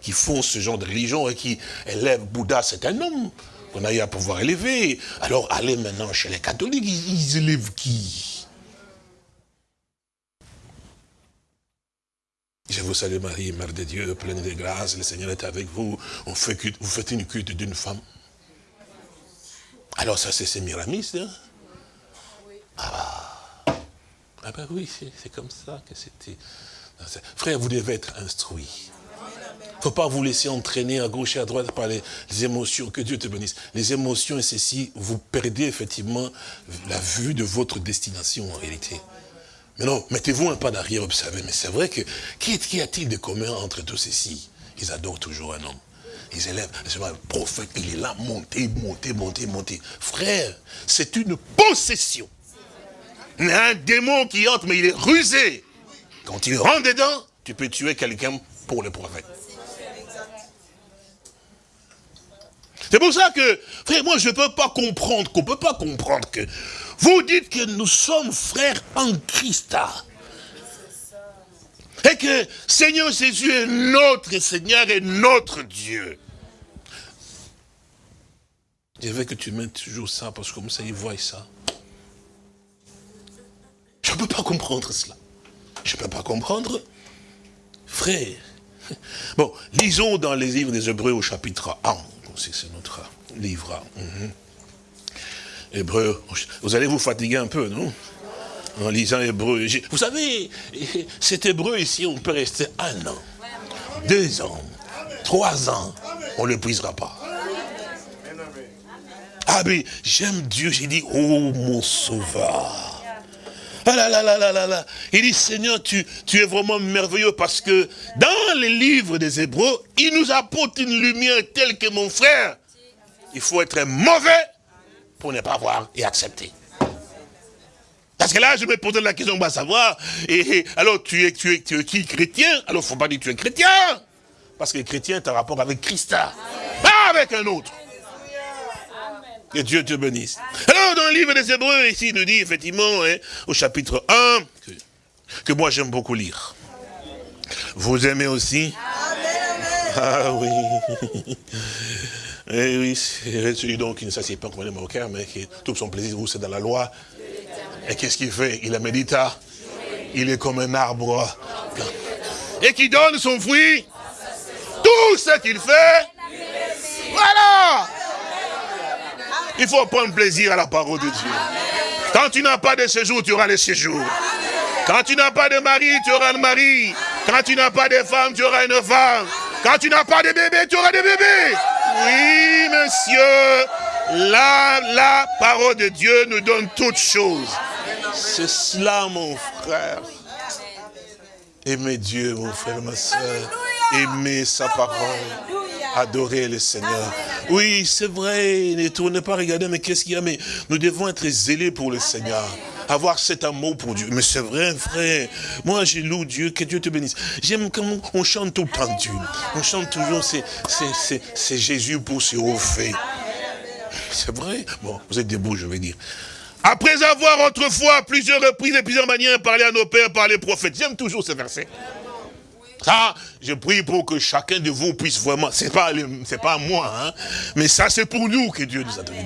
qui font ce genre de religion et qui élèvent Bouddha, c'est un homme qu'on a eu à pouvoir élever. Alors, allez maintenant chez les catholiques, ils, élèvent qui? Je vous salue Marie, Mère de Dieu, pleine de grâce, le Seigneur est avec vous. On fait vous faites une culte d'une femme. Alors ça, c'est Sémiramis, hein? Ah, ah ben oui, c'est comme ça que c'était. Frère, vous devez être instruit. Il ne faut pas vous laisser entraîner à gauche et à droite par les, émotions. Que Dieu te bénisse. Les émotions et ceci, vous perdez effectivement la vue de votre destination en réalité. Mais non, mettez-vous un pas d'arrière, observez. Mais c'est vrai que, qu'y a-t-il de commun entre tous ceci Ils adorent toujours un homme. Ils élèvent, le prophète, il est là, monté, monté, monté, monté. Frère, c'est une possession un démon qui entre, mais il est rusé. Quand il rentre dedans, tu peux tuer quelqu'un pour le prophète. C'est pour ça que, frère, moi je ne peux pas comprendre, qu'on ne peut pas comprendre que vous dites que nous sommes frères en Christ. Et que Seigneur Jésus est notre Seigneur et notre Dieu. Je veux que tu mettes toujours ça, parce que comme ça, ils voient ça. Je ne peux pas comprendre cela. Je ne peux pas comprendre. Frère, bon, lisons dans les livres des Hébreux au chapitre 1. C'est notre livre. Mhm. Hébreux, vous allez vous fatiguer un peu, non? En lisant Hébreu. Vous savez, cet Hébreu ici, on peut rester un an, deux ans, trois ans, on ne l'épuisera pas. Ah mais j'aime Dieu, j'ai dit, oh mon sauveur. Ah là là là là là là. Il dit, Seigneur, tu, tu es vraiment merveilleux parce que dans les livres des Hébreux, il nous apporte une lumière telle que mon frère, il faut être mauvais pour ne pas voir et accepter. Parce que là, je me posais la question, on va savoir, et, alors tu es, tu, es, tu es qui chrétien? Alors faut pas dire que tu es chrétien. Parce que chrétien est en rapport avec Christ, pas avec un autre. Que Dieu te bénisse. Alors, dans le livre des Hébreux, ici, il nous dit effectivement, hein, au chapitre 1, que, moi j'aime beaucoup lire. Vous aimez aussi? Ah oui. Eh oui, c'est celui donc qui ne s'assied pas comme un cœur, mais qui tout son plaisir, vous, c'est dans la loi. Et qu'est-ce qu'il fait? Il la médita. Il est comme un arbre. Et qui donne son fruit? Tout ce qu'il fait. Voilà il faut prendre plaisir à la parole de Dieu. Quand tu n'as pas de séjour, tu auras le séjour. Quand tu n'as pas de mari, tu auras un mari. Quand tu n'as pas de femme, tu auras une femme. Quand tu n'as pas de bébé, tu auras des bébés. Oui, monsieur. Là, la parole de Dieu nous donne toutes choses. C'est cela, mon frère. Aimez Dieu, mon frère, ma soeur. Aimez sa parole. Adorer le Seigneur. Oui, c'est vrai, ne tournez pas regarder, mais qu'est-ce qu'il y a? Mais nous devons être zélés pour le Seigneur. Avoir cet amour pour Dieu. Mais c'est vrai, frère. Moi, j'ai loue Dieu, que Dieu te bénisse. J'aime comment on chante tout le temps Dieu. On chante toujours, c'est Jésus pour haut fait. C'est vrai? Bon, vous êtes debout, je vais dire. Après avoir autrefois, plusieurs reprises et plusieurs manières, parlé à nos pères par les prophètes. J'aime toujours ce verset. Ça, je prie pour que chacun de vous puisse vraiment, c'est pas, c'est pas moi, hein, mais ça c'est pour nous que Dieu nous a donné.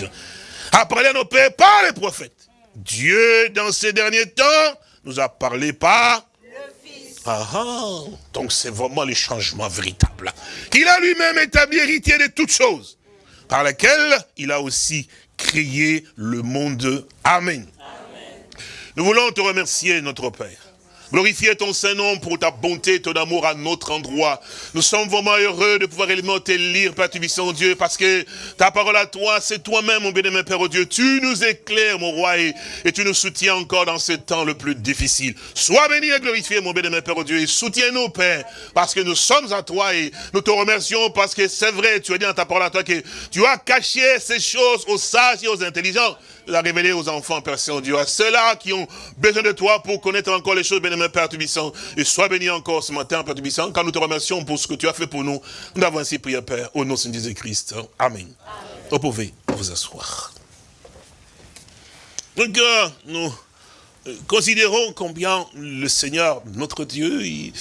A parlé à nos pères par les prophètes. Dieu, dans ces derniers temps, nous a parlé par ah, ah, donc c'est vraiment le changement véritable. Qu'il a lui-même établi héritier de toutes choses, par lesquelles il a aussi créé le monde. Amen. Nous voulons te remercier, notre Père. Glorifier ton Saint-Nom pour ta bonté, ton amour à notre endroit. Nous sommes vraiment heureux de pouvoir élémenter te lire, Père Tubissant Dieu, parce que ta parole à toi, c'est toi-même, mon bien-aimé Père oh Dieu. Tu nous éclaires, mon roi, et, et, tu nous soutiens encore dans ce temps le plus difficile. Sois béni et glorifié, mon bien-aimé Père oh Dieu, et soutiens-nous, Père, parce que nous sommes à toi et nous te remercions parce que c'est vrai, tu as dit dans ta parole à toi que tu as caché ces choses aux sages et aux intelligents la révéler aux enfants, Père Saint-Dieu, à ceux-là qui ont besoin de toi pour connaître encore les choses, bien-aimé Père Tubissant. Et sois béni encore ce matin, Père Tubissant, quand nous te remercions pour ce que tu as fait pour nous. Nous avons ainsi prié, Père, au nom de Jésus-Christ. Amen. Vous pouvez vous asseoir. Donc, nous considérons combien le Seigneur, notre Dieu, il,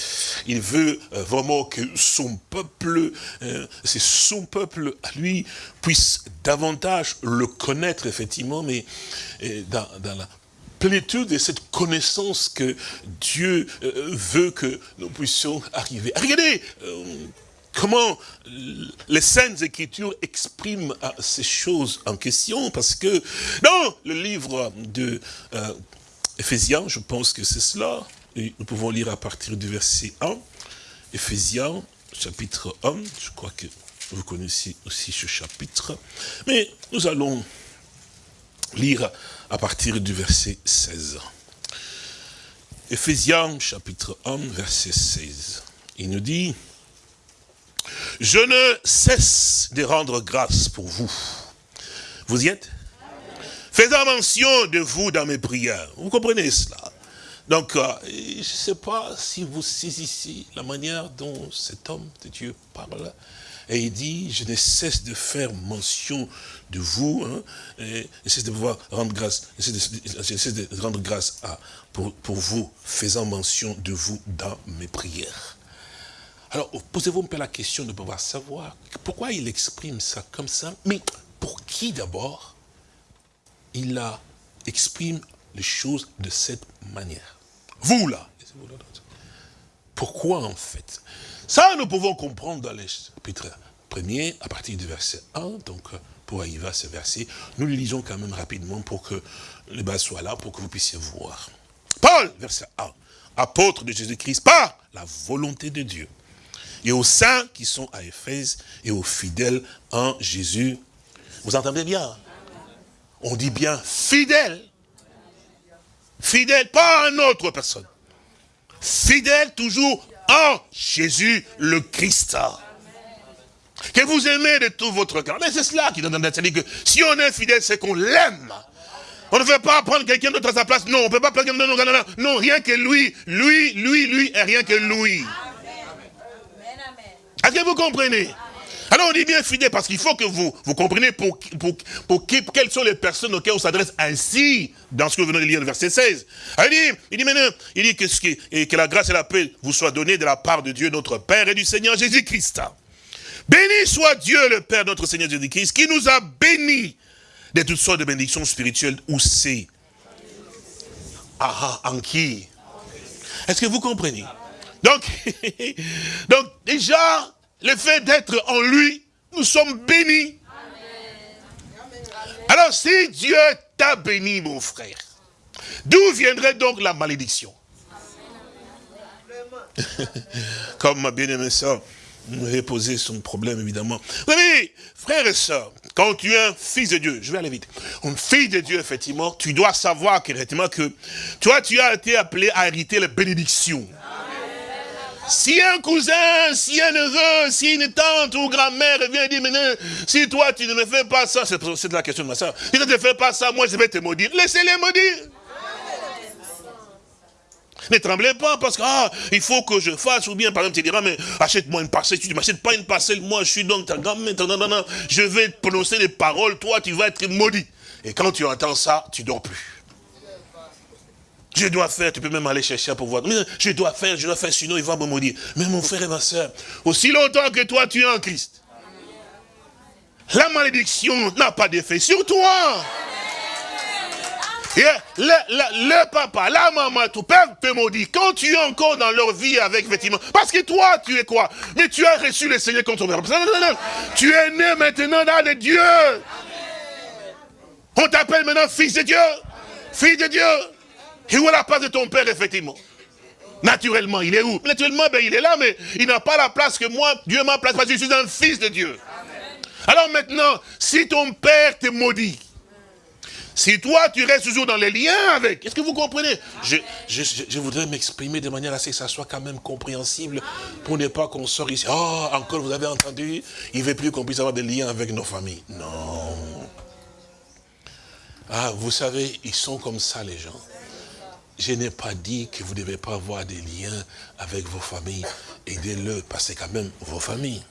il veut euh, vraiment que son peuple, euh, c'est son peuple à lui, puisse davantage le connaître, effectivement, mais euh, dans, dans la plénitude de cette connaissance que Dieu veut que nous puissions arriver. Regardez comment les Saintes Écritures expriment ces choses en question, parce que dans le livre de euh, Éphésiens, je pense que c'est cela, nous pouvons lire à partir du verset 1, Éphésiens, chapitre 1, je crois que vous connaissez aussi ce chapitre, mais nous allons lire à partir du verset 16. Éphésiens, chapitre 1, verset 16. Il nous dit, « Je ne cesse de rendre grâce pour vous. » Vous y êtes? Faisant mention de vous dans mes prières. Vous comprenez cela? Donc, euh, je ne sais pas si vous saisissez la manière dont cet homme de Dieu parle. Et il dit, je ne cesse de faire mention de vous, hein, je cesse de pouvoir rendre grâce, je cesse de, de rendre grâce à, pour vous, faisant mention de vous dans mes prières. Alors, posez-vous un peu la question de pouvoir savoir pourquoi il exprime ça comme ça, mais pour qui d'abord? Il a, exprime les choses de cette manière. Vous là, pourquoi en fait? Ça, nous pouvons comprendre dans les chapitres premiers, à partir du verset 1, donc pour arriver à ce verset, nous le lisons quand même rapidement pour que les bases soient là, pour que vous puissiez voir. Paul, verset 1, apôtre de Jésus-Christ, par la volonté de Dieu, et aux saints qui sont à Éphèse, et aux fidèles en Jésus. Vous entendez bien On dit bien fidèle fidèle, pas à une autre personne. Fidèle toujours en Jésus le Christ. Que vous aimez de tout votre cœur. Mais c'est cela qui donne C'est-à-dire que si on est fidèle, c'est qu'on l'aime. On ne veut pas prendre quelqu'un d'autre à sa place. Non, on ne peut pas prendre quelqu'un d'autre. Non, non, rien que lui. Lui, lui, lui, et rien que lui. Est-ce que vous comprenez? Alors on dit bien fidèle parce qu'il faut que vous, compreniez pour, pour, qui, quelles sont les personnes auxquelles on s'adresse ainsi dans ce que vous venez de lire le verset 16. Alors il dit, il dit maintenant, il dit que, ce qui, et que la grâce et la paix vous soient données de la part de Dieu notre Père et du Seigneur Jésus-Christ. Béni soit Dieu le Père notre Seigneur Jésus-Christ qui nous a bénis de toutes sortes de bénédictions spirituelles où c'est. Ah, en qui? Est-ce que vous comprenez? Donc, <laughs> donc déjà, le fait d'être en lui, nous sommes bénis. Alors si Dieu t'a béni, mon frère, d'où viendrait donc la malédiction? <laughs> Comme ma bien-aimée soeur m'avait posé son problème, évidemment. Savez, frères et sœurs, quand tu es un fils de Dieu, je vais aller vite, un fils de Dieu, effectivement, tu dois savoir qu'effectivement que toi, tu as été appelé à hériter les bénédictions. Si un cousin, si un neveu, si une tante ou grand-mère vient dire, maintenant, si toi tu ne me fais pas ça, c'est la question de ma soeur, si tu ne te fais pas ça, moi je vais te maudire. Laissez-les maudire. Ne tremblez pas parce qu'il ah, faut que je fasse, ou bien par exemple tu diras, mais achète-moi une parcelle, tu ne m'achètes pas une parcelle, moi je suis donc ta grand-mère, je vais prononcer les paroles, toi tu vas être maudit. Et quand tu entends ça, tu dors plus. Je dois faire, tu peux même aller chercher pouvoir. Mais je dois faire, je dois faire, sinon il va me maudire. Mais mon frère et ma soeur, aussi longtemps que toi tu es en Christ, la malédiction n'a pas d'effet sur toi. Le, papa, la maman, ton père te maudit. Quand tu es encore dans leur vie avec, effectivement, parce que toi, tu es quoi? Mais tu as reçu le Seigneur contre ton père. Tu es né maintenant dans les dieux. On t'appelle maintenant fils de Dieu. Fils de Dieu. Et où est la place de ton père, effectivement Naturellement, il est où? Naturellement, ben, il est là, mais il n'a pas la place que moi, Dieu m'a place, parce que je suis un fils de Dieu. Alors maintenant, si ton père te maudit, si toi, tu restes toujours dans les liens avec, est-ce que vous comprenez? Je, je, je, voudrais m'exprimer de manière assez que ça soit quand même compréhensible pour ne pas qu'on sorte ici. Oh, encore, vous avez entendu? Il ne veut plus qu'on puisse avoir des liens avec nos familles. Non. Ah, vous savez, ils sont comme ça, les gens. Je n'ai pas dit que vous ne devez pas avoir des liens avec vos familles. Aidez-le, parce que c'est quand même vos familles.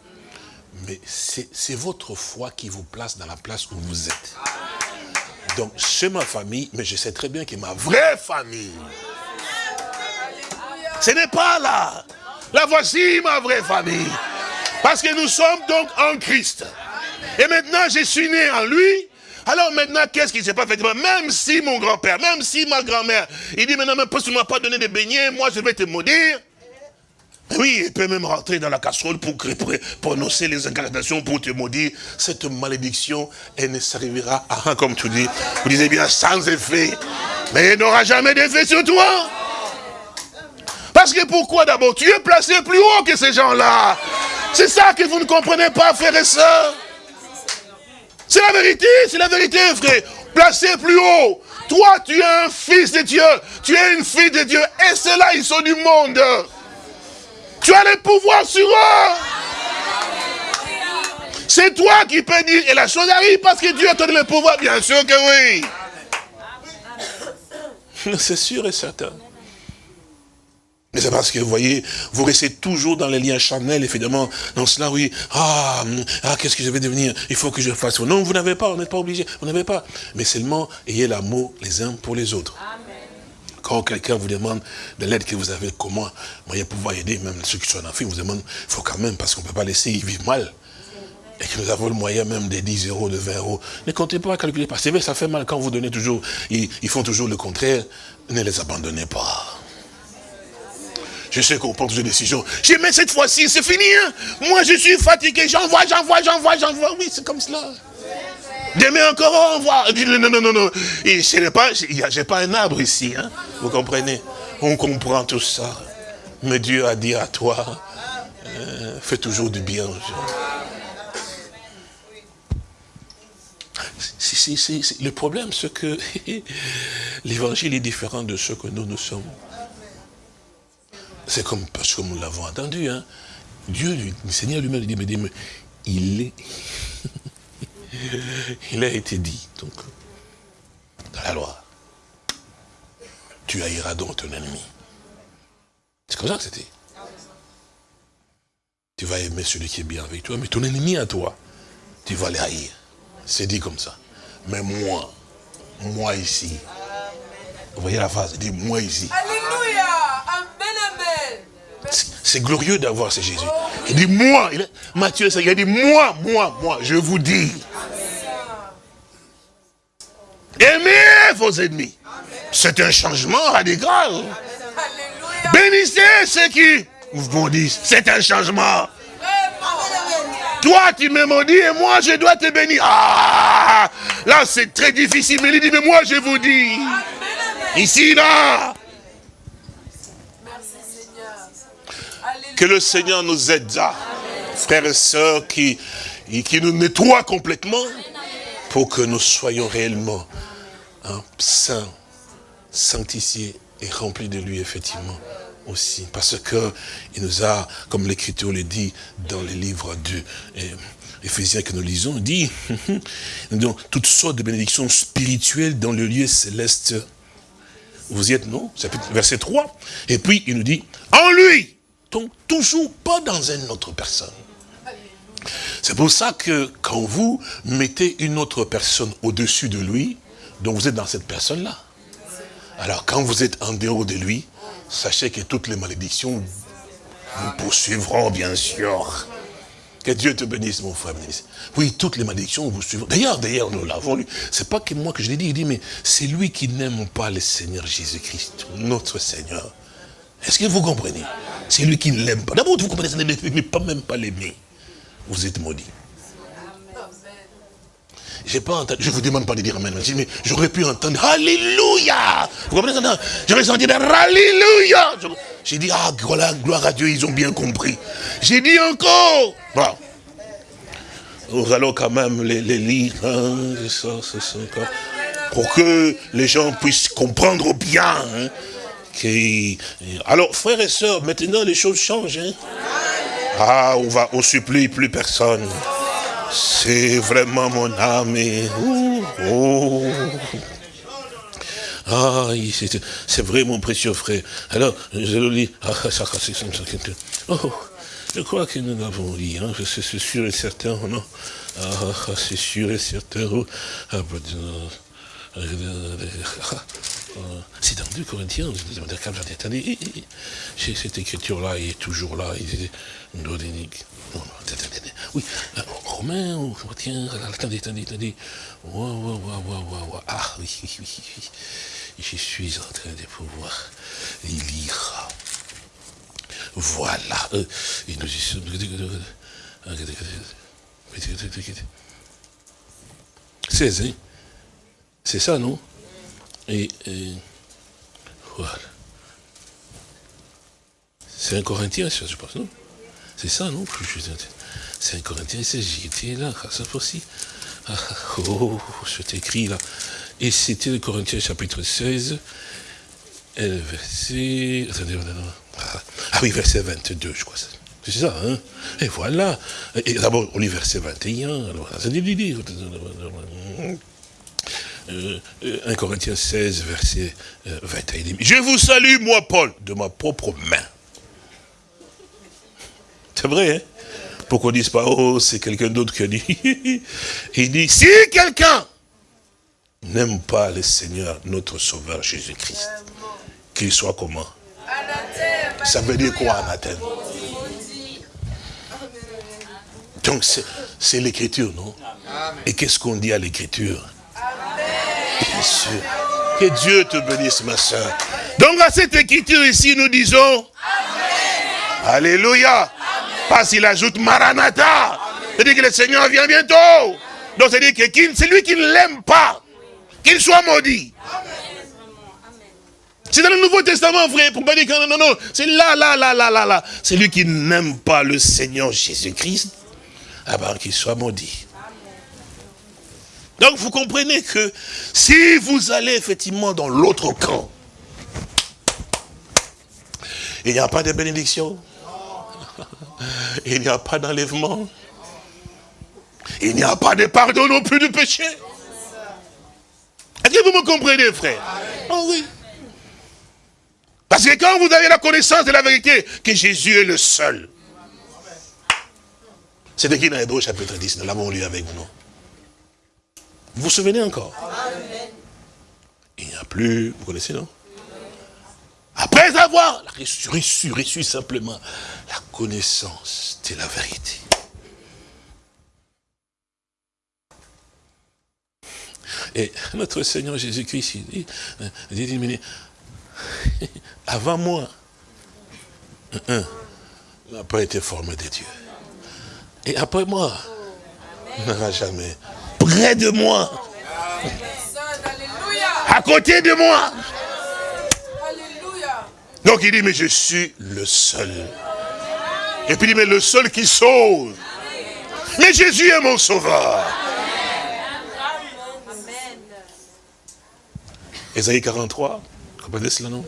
Mais c'est votre foi qui vous place dans la place où vous êtes. Donc, c'est ma famille, mais je sais très bien que ma vraie famille, ce n'est pas là. La voici ma vraie famille. Parce que nous sommes donc en Christ. Et maintenant, je suis né en lui. Alors maintenant, qu'est-ce qui s'est pas fait Même si mon grand-père, même si ma grand-mère, il dit maintenant, parce que tu m'as pas donné de beignets, moi je vais te maudire. Oui, il peut même rentrer dans la casserole pour, prononcer les incantations pour te maudire. Cette malédiction, elle ne servira à rien, comme tu dis. Vous disiez bien, sans effet. Mais elle n'aura jamais d'effet sur toi. Parce que pourquoi d'abord? Tu es placé plus haut que ces gens-là. C'est ça que vous ne comprenez pas, frères et sœurs. C'est la vérité, c'est la vérité, frère. Placé plus haut. Toi, tu es un fils de Dieu. Tu es une fille de Dieu. Et ceux-là, ils sont du monde. Tu as le pouvoir sur eux. C'est toi qui peux dire, et la chose arrive parce que Dieu a donné le pouvoir, bien sûr que oui. C'est sûr et certain. Mais c'est parce que, vous voyez, vous restez toujours dans les liens charnels, évidemment, dans cela, oui, ah, ah qu'est-ce que je vais devenir? Il faut que je fasse. Non, vous n'avez pas, vous n'êtes pas obligé, vous n'avez pas. Mais seulement, ayez l'amour les uns pour les autres. Quand quelqu'un vous demande de l'aide que vous avez, comment? Moyen pouvoir aider, même ceux qui sont en enfant, vous demande, il faut quand même, parce qu'on ne peut pas laisser ils vivent mal. Et que nous avons le moyen même des 10 euros, de 20 euros. Ne comptez pas à calculer, parce que ça fait mal quand vous donnez toujours, ils, ils font toujours le contraire. Ne les abandonnez pas. Je sais qu'on prend toujours des décisions. Je mais cette fois-ci, c'est fini. Hein. Moi, je suis fatigué. J'envoie, j'envoie, j'envoie, j'envoie. Oui, c'est comme cela. Demain encore, on voit. Non, non, non, non. Je n'ai pas, j'ai un arbre ici. Hein. Vous comprenez? On comprend tout ça. Mais Dieu a dit à toi, euh, fais toujours du bien le problème, c'est que <laughs> l'évangile est différent de ce que nous, nous sommes. C'est comme, parce que nous l'avons entendu, hein. Dieu, le Seigneur lui-même mais, dit, mais il est, <laughs> il a été dit, donc, dans la loi, tu haïras donc ton ennemi. C'est comme ça que c'était. Tu vas aimer celui qui est bien avec toi, mais ton ennemi à toi, tu vas les haïr. C'est dit comme ça. Mais moi, moi ici, vous voyez la phrase, dit moi ici. C'est glorieux d'avoir ce Jésus. Il dit, moi, il Matthieu, il a dit, moi, moi, moi, je vous dis. Aimez vos ennemis. C'est un changement radical. Bénissez ceux qui vous disent, c'est un changement. Toi, tu me maudis et moi, je dois te bénir. Ah, là, c'est très difficile. Mais il dit, mais moi, je vous dis. Ici, là. Que le Seigneur nous aide, frères et sœurs, qui, qui nous nettoie complètement pour que nous soyons réellement hein, saints, sanctifiés et remplis de lui, effectivement, aussi. Parce que il nous a, comme l'Écriture le dit dans les livres de Éphésiens que nous lisons, dit, <laughs> nous toutes sortes de bénédictions spirituelles dans le lieu céleste. Vous y êtes, non? Verset 3. Et puis, il nous dit, en lui, donc toujours pas dans une autre personne. C'est pour ça que quand vous mettez une autre personne au-dessus de lui, donc vous êtes dans cette personne-là. Alors quand vous êtes en dehors de lui, sachez que toutes les malédictions vous poursuivront, bien sûr. Que Dieu te bénisse, mon frère. Oui, toutes les malédictions vous suivront. D'ailleurs, d'ailleurs, nous l'avons lu. C'est pas que moi que je l'ai dit. Il dit, mais c'est lui qui n'aime pas le Seigneur Jésus-Christ, notre Seigneur. Est-ce que vous comprenez? C'est lui qui ne l'aime pas. D'abord, vous comprenez, mais pas même pas l'aimer. Vous êtes maudit. j'ai pas entendu, je vous demande pas de dire Amen, mais j'aurais pu entendre Alléluia. Vous comprenez ça J'aurais senti Alléluia. J'ai dit, ah, voilà, gloire à Dieu, ils ont bien compris. J'ai dit encore. Nous allons quand même les, lire, hein, ça, ça, ça, pour que les gens puissent comprendre bien. Hein, alors, frères et sœurs, maintenant les choses changent. Hein. Ah, on va, on supplie plus personne. C'est vraiment mon âme. oh. Ah, c'est vrai, mon précieux frère. Alors, je le lis. Ah, oh, je crois que nous l'avons lu, hein, c'est sûr et certain, non? Ah, c'est sûr et certain. Oh, ah, c'est dans 2 Corinthiens, cette écriture-là est toujours là, oui, Romain, tiens, attendez, attendez, attendez, ah oui, oui, oui, oui, je suis en train de pouvoir lire. Voilà, et nous y sommes... hein. C'est ça, non? Et, voilà. C'est un Corinthien, je pense, non? C'est ça, non? C'est un Corinthien, c'est j'étais là, ça aussi. Ah, oh, c'est écrit là. Et c'était le Corinthiens chapitre 16, et le verset... Attendez, ah oui, verset 22, je crois. C'est ça, hein? Et voilà. Et d'abord, on lit verset 21. Alors, 1 euh, Corinthiens 16, verset 21. Euh, Je vous salue, moi, Paul, de ma propre main. C'est vrai, hein? Pourquoi on ne dise pas, oh, c'est quelqu'un d'autre qui a dit. <laughs> Il dit, si quelqu'un n'aime pas le Seigneur, notre Sauveur Jésus-Christ, qu'il soit comment? Ça veut dire quoi, anathème Donc, c'est l'écriture, non? Et qu'est-ce qu'on dit à l'écriture? Bien sûr. Que Dieu te bénisse, ma soeur. Donc à cette écriture ici, nous disons Amen. Alléluia. Parce qu'il ajoute Maranatha. C'est-à-dire que le Seigneur vient bientôt. Donc c'est-à-dire que celui qui ne l'aime pas, qu'il soit maudit. C'est dans le Nouveau Testament, frère, pour pas dire que non, non, non, c'est là, là, là, là, là, là. Celui qui n'aime pas le Seigneur Jésus-Christ, ah ben, qu'il soit maudit. Donc vous comprenez que si vous allez effectivement dans l'autre camp, il n'y a pas de bénédiction, il n'y a pas d'enlèvement, il n'y a pas de pardon non plus du péché. Est-ce que vous me comprenez, frère? Oh oui. Parce que quand vous avez la connaissance de la vérité, que Jésus est le seul. C'est de qui dans Hébreu chapitre 10, nous l'avons lu avec vous, non? Vous vous souvenez encore? Il n'y a plus, vous connaissez, non? Après avoir reçu, reçu, simplement la connaissance de la vérité. Et notre Seigneur Jésus-Christ, il dit, dit, avant moi, n'a pas été formé de Dieu. Et après moi, n'aura jamais près de moi. À côté de moi. Donc il dit, mais je suis le seul. Et puis il dit, mais le seul qui sauve. Mais Jésus est mon sauveur. Ésaïe 43, comprenez cela, non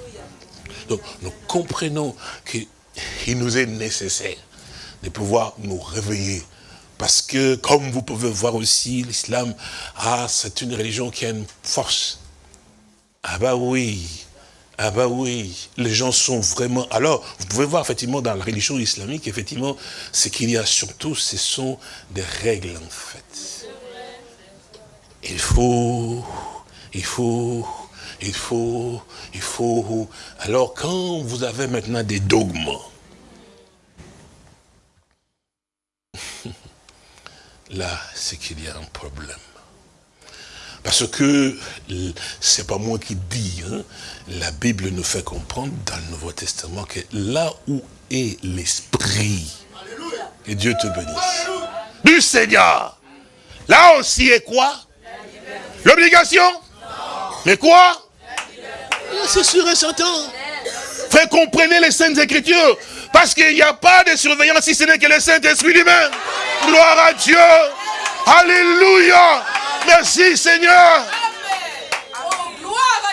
Donc, nous comprenons qu'il nous est nécessaire de pouvoir nous réveiller parce que, comme vous pouvez voir aussi, l'islam, ah, c'est une religion qui a une force. Ah bah oui, ah bah oui, les gens sont vraiment... Alors, vous pouvez voir effectivement dans la religion islamique, effectivement, ce qu'il y a surtout, ce sont des règles en fait. Il faut, il faut, il faut, il faut... Alors, quand vous avez maintenant des dogmes, <laughs> là, c'est qu'il y a un problème. Parce que, c'est pas moi qui dis, hein, la Bible nous fait comprendre dans le Nouveau Testament que là où est l'Esprit, que Dieu te bénisse, du Seigneur, Là aussi est quoi? L'obligation? Mais quoi? C'est sûr et certain. Frère, comprenez les Saintes Écritures. Parce qu'il n'y a pas de surveillance si ce n'est que le Saint-Esprit lui-même. Gloire à Dieu. Alléluia. Merci Seigneur.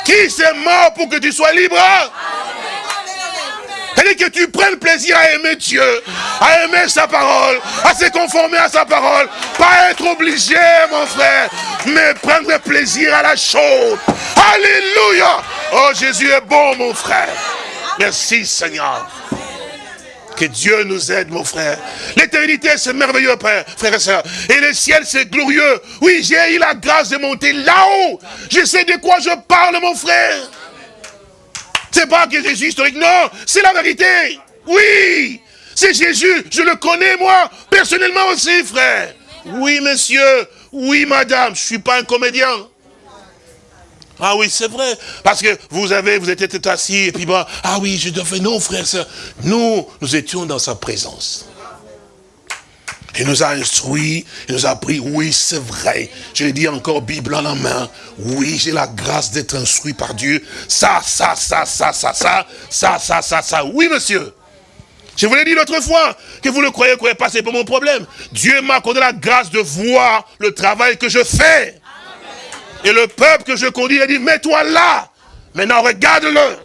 Qui s'est mort pour que tu sois libre? Cest que tu prennes plaisir à aimer Dieu, à aimer sa parole, à se conformer à sa parole. Pas être obligé, mon frère, mais prendre plaisir à la chose. Alléluia. Oh, Jésus est bon, mon frère. Merci, Seigneur. Que Dieu nous aide, mon frère. L'éternité, c'est merveilleux, Père, frère et soeur. Et le ciel, c'est glorieux. Oui, j'ai eu la grâce de monter là-haut. Je sais de quoi je parle, mon frère. C'est pas que Jésus historique, non, c'est la vérité. Oui, c'est Jésus, je le connais moi, personnellement aussi, frère. Oui, monsieur, oui, madame, je suis pas un comédien. Ah oui, c'est vrai. Parce que vous avez, vous étiez assis, et puis bah, ah oui, je devais, non, frère, ça. Nous, nous étions dans sa présence. Il nous a instruit, il nous a appris, oui, c'est vrai. Je l'ai dit encore, Bible en la main. Oui, j'ai la grâce d'être instruit par Dieu. Ça, ça, ça, ça, ça, ça, ça, ça, ça, ça. Oui, monsieur. Je vous l'ai dit l'autre fois, que vous le croyez, croyez pas, c'est pas mon problème. Dieu m'a accordé la grâce de voir le travail que je fais. Et le peuple que je conduis, il a dit, mets-toi là. Maintenant, regarde-le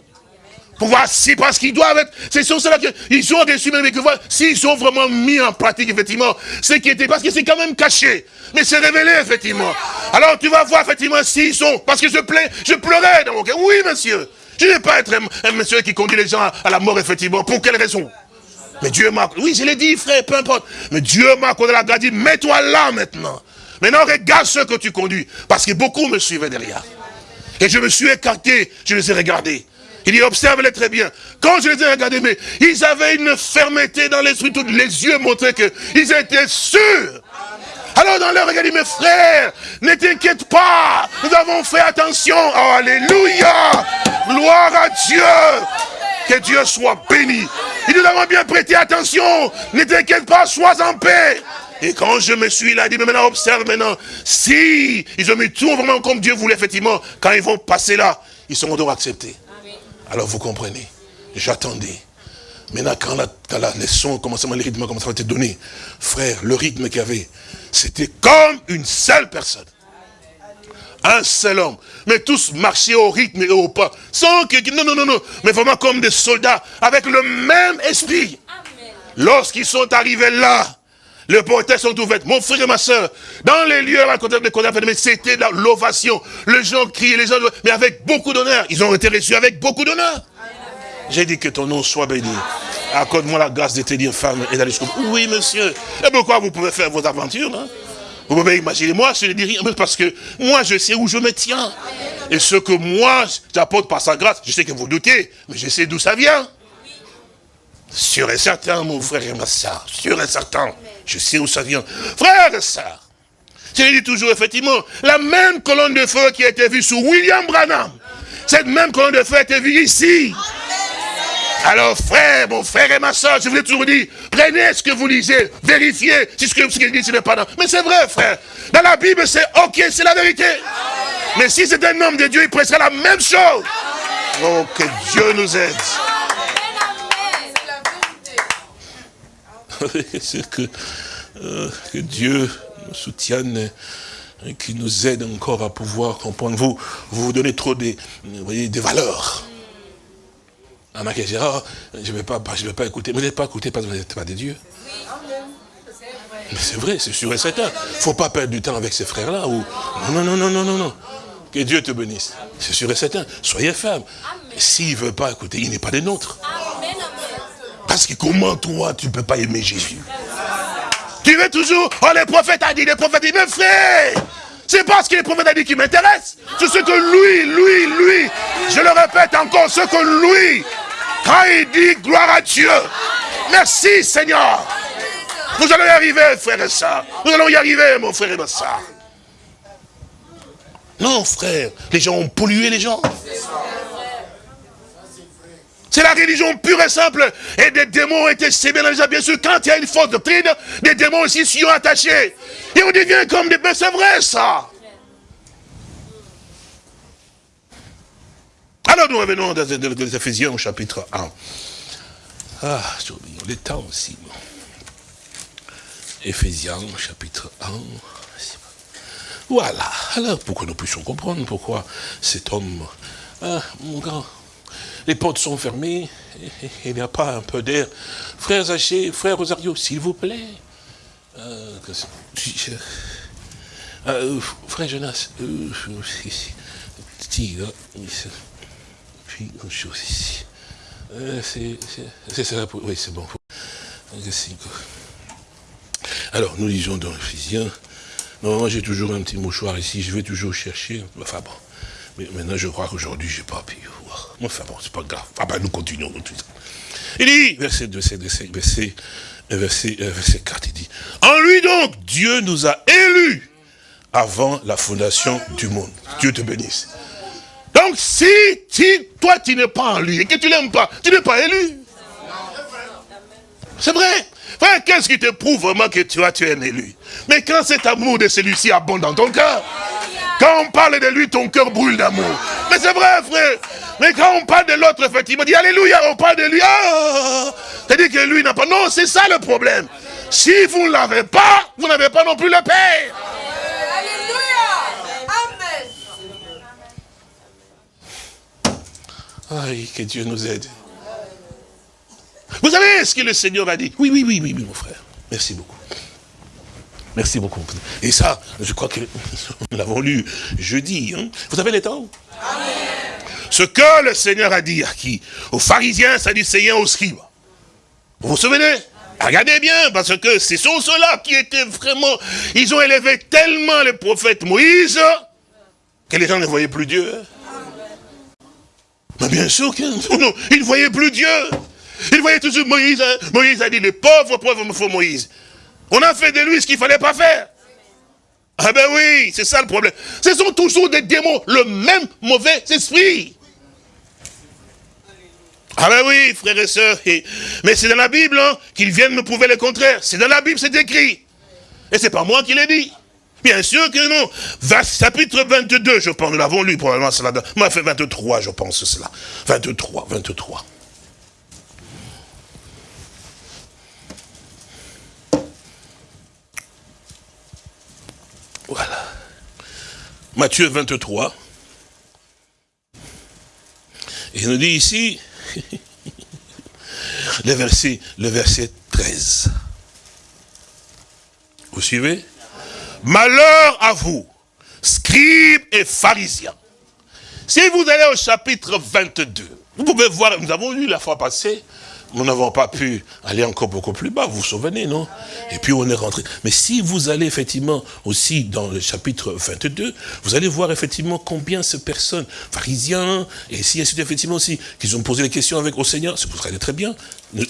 pour voir si, parce qu'ils doivent être, c'est sur cela qu'ils ont reçu même que voir s'ils sont vraiment mis en pratique, effectivement, ce qui était, parce que c'est quand même caché, mais c'est révélé, effectivement. Alors tu vas voir, effectivement, s'ils sont, parce que je plais, je pleurais dans mon cœur. Oui, monsieur. Je ne vais pas être un, monsieur qui conduit les gens à, la mort, effectivement. Pour quelle raison? Mais Dieu m'a, oui, je l'ai dit, frère, peu importe. Mais Dieu m'a accordé la grâce, dit, mets-toi là maintenant. Maintenant, regarde ce que tu conduis. Parce que beaucoup me suivaient derrière. Et je me suis écarté, je les ai regardés. Il dit, observe-les très bien. Quand je les ai regardés, ils avaient une fermeté dans l'esprit, tous les yeux montraient qu'ils étaient sûrs. Alors dans leur regard, il dit, mes frères, ne t'inquiète pas, nous avons fait attention. Oh, alléluia, gloire à Dieu. Que Dieu soit béni. Et nous avons bien prêté attention. Ne t'inquiète pas, sois en paix. Et quand je me suis là, il dit, mais maintenant observe maintenant. Si ils ont mis tout vraiment comme Dieu voulait, effectivement, quand ils vont passer là, ils seront donc acceptés. Alors vous comprenez, j'attendais. Maintenant, quand la, quand la leçon commençait, le rythme commençait à être donné, frère, le rythme qu'il y avait, c'était comme une seule personne. Un seul homme. Mais tous marchaient au rythme et au pas. Sans que, non, non, non, non. Mais vraiment comme des soldats, avec le même esprit. Lorsqu'ils sont arrivés là, les portes sont ouvertes. Mon frère et ma soeur, dans les lieux à côté de mais c'était l'ovation. Les gens criaient, les gens, mais avec beaucoup d'honneur. Ils ont été reçus avec beaucoup d'honneur. J'ai dit que ton nom soit béni. Accorde-moi la grâce de te dire femme et d'aller jusqu'au Oui, monsieur. Et pourquoi vous pouvez faire vos aventures, hein? Vous pouvez imaginer, moi, je ne dis rien, parce que moi, je sais où je me tiens. Et ce que moi, j'apporte par sa grâce, je sais que vous doutez, mais je sais d'où ça vient. Sûr et certain, mon frère et ma soeur, sûr et certain. Je sais où ça vient. Frère et soeur, je dis toujours, effectivement, la même colonne de feu qui a été vue sous William Branham, cette même colonne de feu a été vue ici. Alors frère, mon frère et ma soeur, je vous ai toujours dit, prenez ce que vous lisez, vérifiez si ce que vous ce n'est pas non. Mais c'est vrai, frère. Dans la Bible, c'est ok, c'est la vérité. Mais si c'est un homme de Dieu, il prêcherait la même chose. Oh, que Dieu nous aide. <laughs> c'est que, euh, que Dieu nous soutienne et qui nous aide encore à pouvoir comprendre. Vous, vous vous donnez trop des, vous voyez, des valeurs. Oh, je ne vais, pas, je vais pas écouter. Vous n'êtes pas écouté parce que vous n'êtes pas des dieux. Mais c'est vrai, c'est sûr et certain. Il ne faut pas perdre du temps avec ces frères-là. Ou... Non, non, non, non, non, non. Que Dieu te bénisse. C'est sûr et certain. Soyez ferme. S'il ne veut pas écouter, il n'est pas des nôtres. Parce que comment toi, tu ne peux pas aimer Jésus? Tu veux toujours, oh les prophètes a dit, les prophètes ont dit, mais frère, c'est parce que les prophètes a dit qui m'intéresse. C'est ce que lui, lui, lui, je le répète encore, ce que lui, quand il dit gloire à Dieu, merci Seigneur. Nous allons y arriver, frère et soeur. Nous allons y arriver, mon frère et ma soeur. Non, frère, les gens ont pollué les gens. C'est la religion pure et simple. Et des démons ont été sévés dans. Bien sûr, quand il y a une fausse doctrine, des démons aussi s'y ont attachés. Et on devient comme des... Mais c'est vrai, ça. Alors nous revenons dans les Éphésiens au chapitre 1. Ah, le temps aussi. Éphésiens chapitre 1. Voilà. Alors, pour que nous puissions comprendre pourquoi cet homme, ah, mon grand, les portes sont fermées, il n'y a pas un peu d'air. Frère Zaché, frère Rosario, s'il vous plaît. Euh, euh, frère Jonas, euh, ici. puis une chose ici. Euh, c'est ça, oui, c'est bon. Alors, nous lisons dans Ephésiens. Normalement, j'ai toujours un petit mouchoir ici, je vais toujours chercher. Enfin bon. Mais maintenant, je crois qu'aujourd'hui, je n'ai pas pu Enfin bon, c'est pas grave. Ah ben, nous continuons. Tout ça. Il dit, verset 2, verset, verset, verset, verset, euh, verset 4, il dit, En lui donc, Dieu nous a élus avant la fondation du monde. Dieu te bénisse. Donc, si, si toi, tu n'es pas en lui et que tu l'aimes pas, tu n'es pas élu. C'est vrai. Frère, qu'est-ce qui te prouve vraiment que tu, as, tu es un élu? Mais quand cet amour de celui-ci abonde dans ton cœur, quand on parle de lui, ton cœur brûle d'amour. Mais c'est vrai, frère. Mais quand on parle de l'autre, effectivement, on dit Alléluia, on parle de lui. Ah C'est-à-dire que lui n'a pas. Non, c'est ça le problème. Si vous ne l'avez pas, vous n'avez pas non plus le Père. Alléluia. Amen. Aïe, que Dieu nous aide. Vous savez ce que le Seigneur a dit Oui, oui, oui, oui, oui, mon frère. Merci beaucoup. Merci beaucoup. Et ça, je crois que <laughs> nous l'avons lu jeudi. hein. Vous avez les temps? Ce que le Seigneur a dit à qui? Aux pharisiens, sadducéens, aux scribes. Vous vous souvenez? Regardez bien, parce que ce sont ceux-là qui étaient vraiment... Ils ont élevé tellement le prophète Moïse que les gens ne voyaient plus Dieu. hein. Mais bien sûr qu'ils non, ils ne voyaient plus Dieu. Ils voyaient toujours Moïse. hein. Moïse a dit, les pauvres, pauvres me faut Moïse. On a fait de lui ce qu'il ne fallait pas faire. Ah ben oui, c'est ça le problème. Ce sont toujours des démons, le même mauvais esprit. Ah ben oui, frères et sœurs. Mais c'est dans la Bible hein, qu'ils viennent me prouver le contraire. C'est dans la Bible, c'est écrit. Et c'est pas moi qui l'ai dit. Bien sûr que non. Chapitre 22, je pense, nous l'avons lu probablement cela. Moi, fait 23, je pense cela. 23, 23. Voilà. Matthieu 23. Et il nous dit ici, <laughs> le verset, le verset 13. Vous suivez? Malheur à vous, scribes et pharisiens. Si vous allez au chapitre 22, vous pouvez voir, nous avons lu la fois passée, nous n'avons pas pu aller encore beaucoup plus bas, vous vous souvenez, non? Et puis on est rentré. Mais si vous allez effectivement aussi dans le chapitre 22, vous allez voir effectivement combien ces personnes, pharisiens, et si effectivement aussi, qu'ils ont posé des questions avec au Seigneur, c'est pour ça très bien.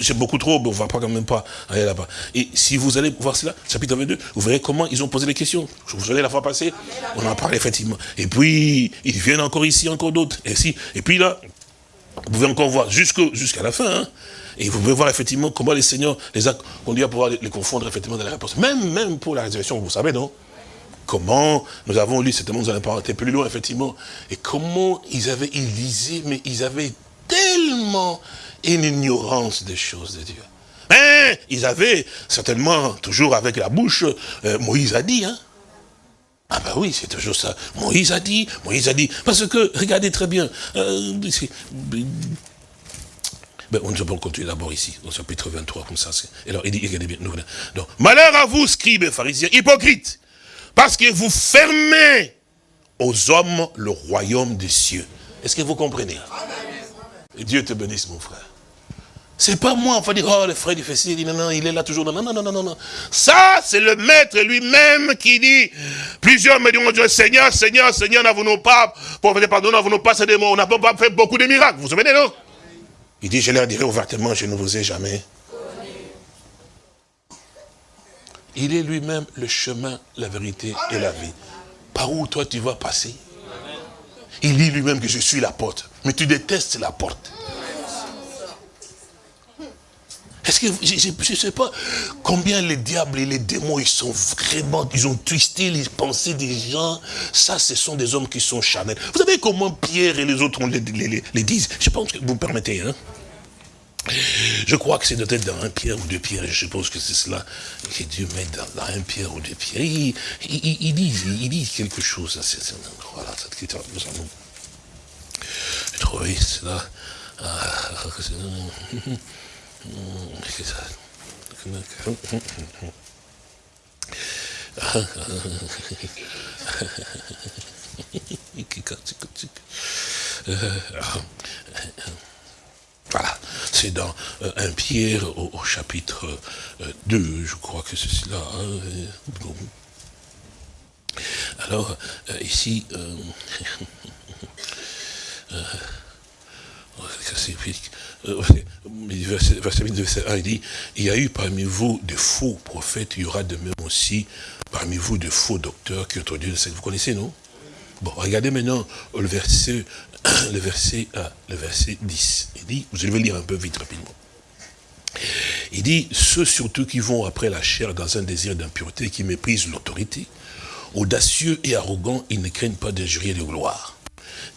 C'est beaucoup trop, mais on ne va pas quand même pas aller là-bas. Et si vous allez voir cela, chapitre 22, vous verrez comment ils ont posé les questions. Je vous allez la fois passée, on en parlait effectivement. Et puis, ils viennent encore ici, encore d'autres. Et, si, et puis là, vous pouvez encore voir jusqu'à la fin. hein. Et vous pouvez voir effectivement comment les seigneurs les a conduits à pouvoir les, confondre effectivement dans la réponse. Même, même pour la résurrection, vous savez, non? Comment nous avons lu, certainement nous n'allons pas plus loin, effectivement. Et comment ils avaient, ils lisaient, mais ils avaient tellement une ignorance des choses de Dieu. Mais ils avaient certainement, toujours avec la bouche, euh, Moïse a dit, hein ah ben oui, c'est toujours ça. Moïse a dit, Moïse a dit. Parce que, regardez très bien, euh, ben, on peut continuer d'abord ici, au chapitre 23, comme ça. Et alors, il dit, bien. Donc, malheur à vous, scribes et pharisiens, hypocrites, parce que vous fermez aux hommes le royaume des cieux. Est-ce que vous comprenez? Et Dieu te bénisse, mon frère. C'est pas moi, on va dire, oh, le frère du fessier, il dit, non, non, il est là toujours. Non, non, non, non, non, non. Ça, c'est le maître lui-même qui dit, plusieurs me diront, Dieu, Seigneur, Seigneur, Seigneur, n'avons-nous pas, pour pardon, n'avons-nous pas ces démons, on n'a pas fait beaucoup de miracles, vous vous souvenez, non? Il dit, je leur dirai ouvertement, je ne vous ai jamais. Il est lui-même le chemin, la vérité et la vie. Par où toi tu vas passer? Il dit lui-même que je suis la porte, mais tu détestes la porte. Est-ce que, je ne sais pas combien les diables et les démons, ils sont vraiment, ils ont twisté les pensées des gens. Ça, ce sont des hommes qui sont charnels. Vous savez comment Pierre et les autres les, disent? Je pense que vous me permettez, hein? Je crois que c'est peut-être dans un pierre ou deux pierres, je suppose que c'est cela que Dieu met dans, un pierre ou deux pierres. Il, il, dit quelque chose à ce ce- Voilà, cette écriture, nous allons cela. Ah, <laughs> c'est- ça. Voilà, c'est dans euh, 1 Pierre au, au chapitre euh, 2, je crois que c'est cela. hein. Alors, euh, ici, euh, <laughs> euh, c'est <laughs> verset, verset 8, verset 1, il dit, il y a eu parmi vous de faux prophètes, il y aura de même aussi parmi vous de faux docteurs qui secte. Vous connaissez, non? Bon, regardez maintenant le verset, <clears throat> le verset, euh, le verset 10. Il dit, je vais lire un peu vite, rapidement. Il dit, ceux surtout qui vont après la chair dans un désir d'impureté, qui méprisent l'autorité, audacieux et arrogants, ils ne craignent pas d'injurier de gloire.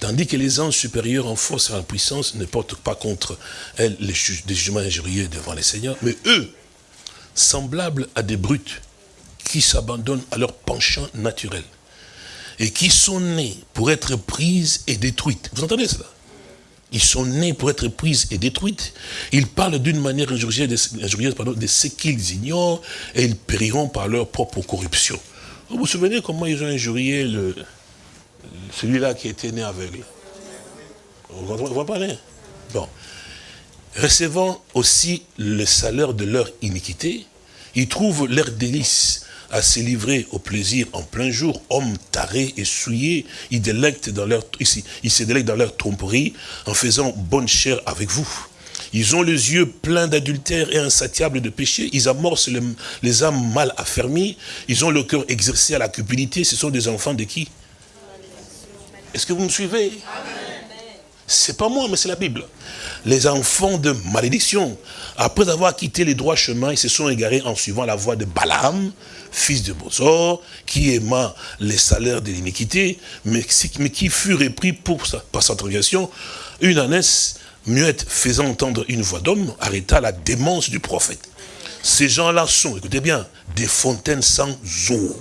Tandis que les anges supérieurs en force et en puissance ne portent pas contre elles les jugements injurieux devant les seigneurs, mais eux, semblables à des brutes, qui s'abandonnent à leur penchant naturel, et qui sont nés pour être prises et détruites. Vous entendez cela? Ils sont nés pour être prises et détruites. Ils parlent d'une manière injurieuse, de ce qu'ils ignorent, et ils périront par leur propre corruption. Vous vous souvenez comment ils ont injurié le, celui-là qui était né aveugle Vous comprenez- Bon. Recevant aussi le salaire de leur iniquité, ils trouvent leur délice à se livrer au plaisir en plein jour, hommes tarés et souillés, ils, délectent dans leur, ils se délectent dans leur tromperie en faisant bonne chair avec vous. Ils ont les yeux pleins d'adultère et insatiables de péché. Ils amorcent les, les âmes mal affermies. Ils ont le cœur exercé à la cupidité. Ce sont des enfants de qui? Est-ce que vous me suivez? C'est pas moi, mais c'est la Bible. Les enfants de malédiction, après avoir quitté les droits chemins, ils se sont égarés en suivant la voie de Balaam, fils de Bosor, qui aima les salaires de l'iniquité, mais, qui- fut repris pour sa, par sa transgression. Une ânesse muette faisant entendre une voix d'homme arrêta la démence du prophète. Ces gens-là sont, écoutez bien, des fontaines sans eau,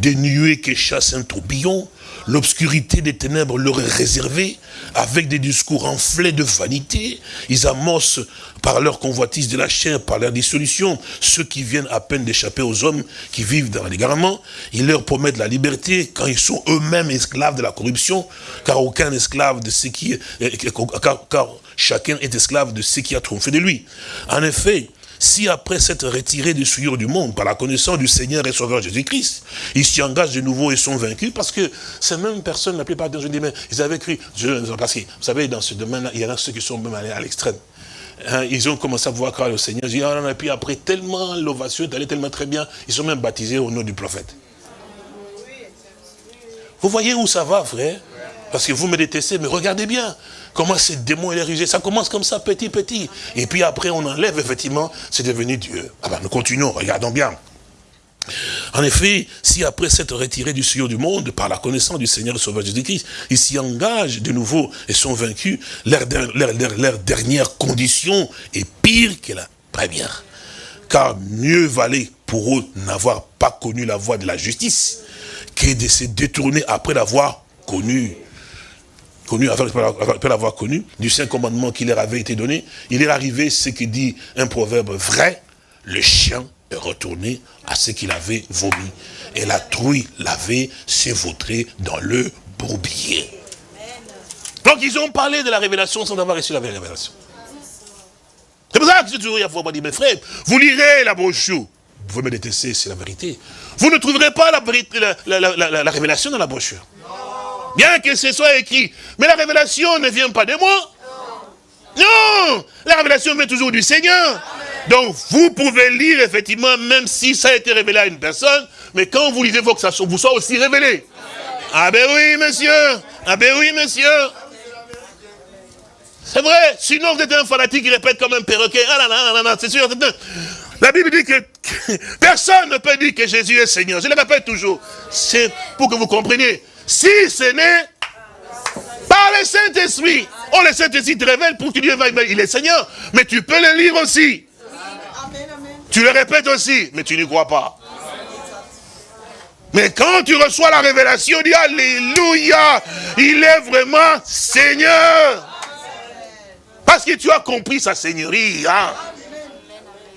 des nuées qui chassent un tourbillon, l'obscurité des ténèbres leur est réservée, avec des discours enflés de vanité, ils amorcent par leur convoitise de la chair, par leur dissolution, ceux qui viennent à peine d'échapper aux hommes qui vivent dans l'égarement, ils leur promettent la liberté quand ils sont eux-mêmes esclaves de la corruption, car aucun esclave de ce qui car, car chacun est esclave de ce qui a trompé de lui. En effet, si après s'être retirés des souillures du monde, par la connaissance du Seigneur et Sauveur Jésus-Christ, ils s'y engagent de nouveau et sont vaincus, parce que ces mêmes personnes, la plupart dis, mais ils avaient cru, parce que, vous savez, dans ce domaine-là, il y en a ceux qui sont même allés à l'extrême. Hein, ils ont commencé à voir croire au Seigneur, disent, ah, et puis après, tellement l'ovation est allée tellement très bien, ils sont même baptisés au nom du prophète. Vous voyez où ça va, frère? Parce que vous me détestez, mais regardez bien comment ces démons et les rusés, ça commence comme ça, petit, petit. Et puis après, on enlève, effectivement, c'est devenu Dieu. Ah ben, nous continuons, regardons bien. En effet, si après s'être retirés du sillon du monde, par la connaissance du Seigneur Sauveur Jésus-Christ, ils s'y engagent de nouveau et sont vaincus, leur, leur- dernière condition est pire que la première. Car mieux valait pour eux n'avoir pas connu la voie de la justice que de se détourner après l'avoir connu connu, après après l'avoir connu, du saint commandement qui leur avait été donné, il est arrivé ce que dit un proverbe vrai, le chien est retourné à ce qu'il avait vomi, et la trouille l'avait s'évautré dans le bourbier. Donc ils ont parlé de la révélation sans avoir reçu la révélation. C'est pour ça que je toujours, faut pas dire, mes frères, vous lirez la brochure. Vous me détester, c'est la vérité. Vous ne trouverez pas la révélation dans la brochure. Bien que ce soit écrit. Mais la révélation ne vient pas de moi. Non La révélation vient toujours du Seigneur. Donc, vous pouvez lire, effectivement, même si ça a été révélé à une personne, mais quand vous lisez, il faut que ça vous soit aussi révélé. Ah ben oui, monsieur Ah ben oui, monsieur C'est vrai, sinon vous êtes un fanatique qui répète comme un perroquet. Ah là là là là, c'est sûr. La Bible dit que personne ne peut dire que Jésus est Seigneur. Je le répète toujours. C'est pour que vous compreniez. Si ce n'est par le Saint-Esprit. Oh, le Saint-Esprit te révèle pour que Dieu va, il est Seigneur. Mais tu peux le lire aussi. Tu le répètes aussi, mais tu n'y crois pas. Mais quand tu reçois la révélation, dis Alléluia, il est vraiment Seigneur. Parce que tu as compris sa seigneurie. Hein.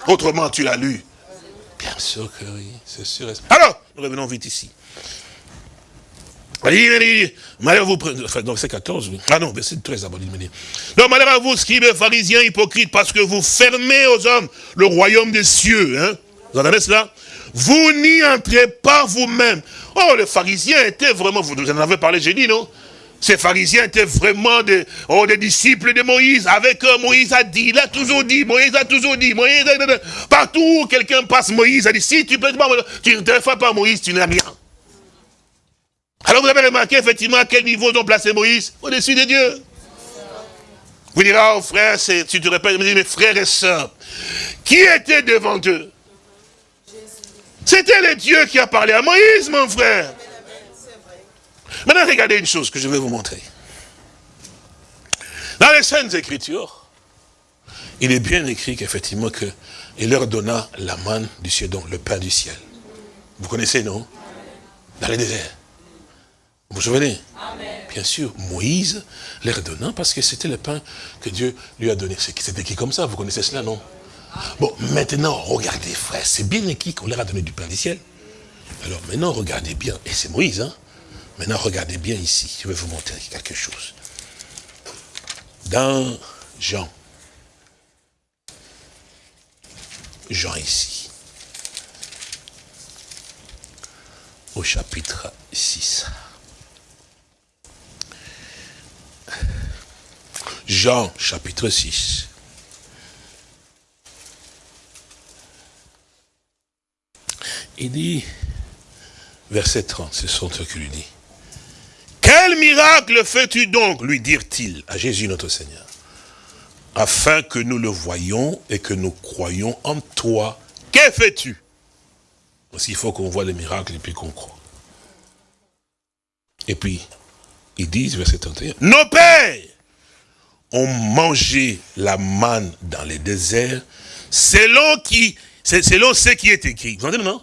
Autrement, tu l'as lu. Bien sûr que oui, c'est sûr. Alors, nous revenons vite ici. Malheur à vous, enfin, donc c'est 14, oui. Ah non, verset 13 d'abord, il me dit. Donc, malheur à vous, scribes, pharisiens, hypocrites, parce que vous fermez aux hommes le royaume des cieux. Hein. Vous entendez cela? Vous n'y entrez pas vous-même. Oh, les pharisiens étaient vraiment, vous en avez parlé, j'ai dit, non? Ces pharisiens étaient vraiment des, oh, des disciples de Moïse. Avec eux, Moïse a dit, il a toujours dit, Moïse a toujours dit, Moïse Partout où quelqu'un passe, Moïse a dit, si tu peux tu ne fais pas Moïse, tu n'as rien. Alors vous avez remarqué effectivement à quel niveau ont placé Moïse Au-dessus de Dieu. Vous direz, oh frère, tu te répètes, mes frères et sœurs, qui était devant eux C'était le Dieu qui a parlé à Moïse, mon frère. Maintenant, regardez une chose que je vais vous montrer. Dans les Saintes Écritures, il est bien écrit qu'effectivement, il leur donna la manne du ciel, donc le pain du ciel. Vous connaissez, non? Dans les déserts. Vous vous souvenez Bien sûr, Moïse leur donna parce que c'était le pain que Dieu lui a donné. C'était écrit comme ça, vous connaissez cela, non? Bon, maintenant, regardez, frère, c'est bien écrit qu'on leur a donné du pain du ciel. Alors maintenant, regardez bien, et c'est Moïse, hein Maintenant, regardez bien ici, je vais vous montrer quelque chose. Dans Jean, Jean ici, au chapitre 6. Jean chapitre 6. Il dit, verset 30, c'est son truc qu'il lui dit. Quel miracle fais-tu donc, lui dirent-ils à Jésus notre Seigneur, afin que nous le voyions et que nous croyions en toi. Que fais-tu? Parce qu'il faut qu'on voit les miracles et puis qu'on croit. Et puis, ils disent, verset 31, nos pères ont mangé la manne dans les déserts, selon, qui, selon ce qui est écrit. Vous entendez non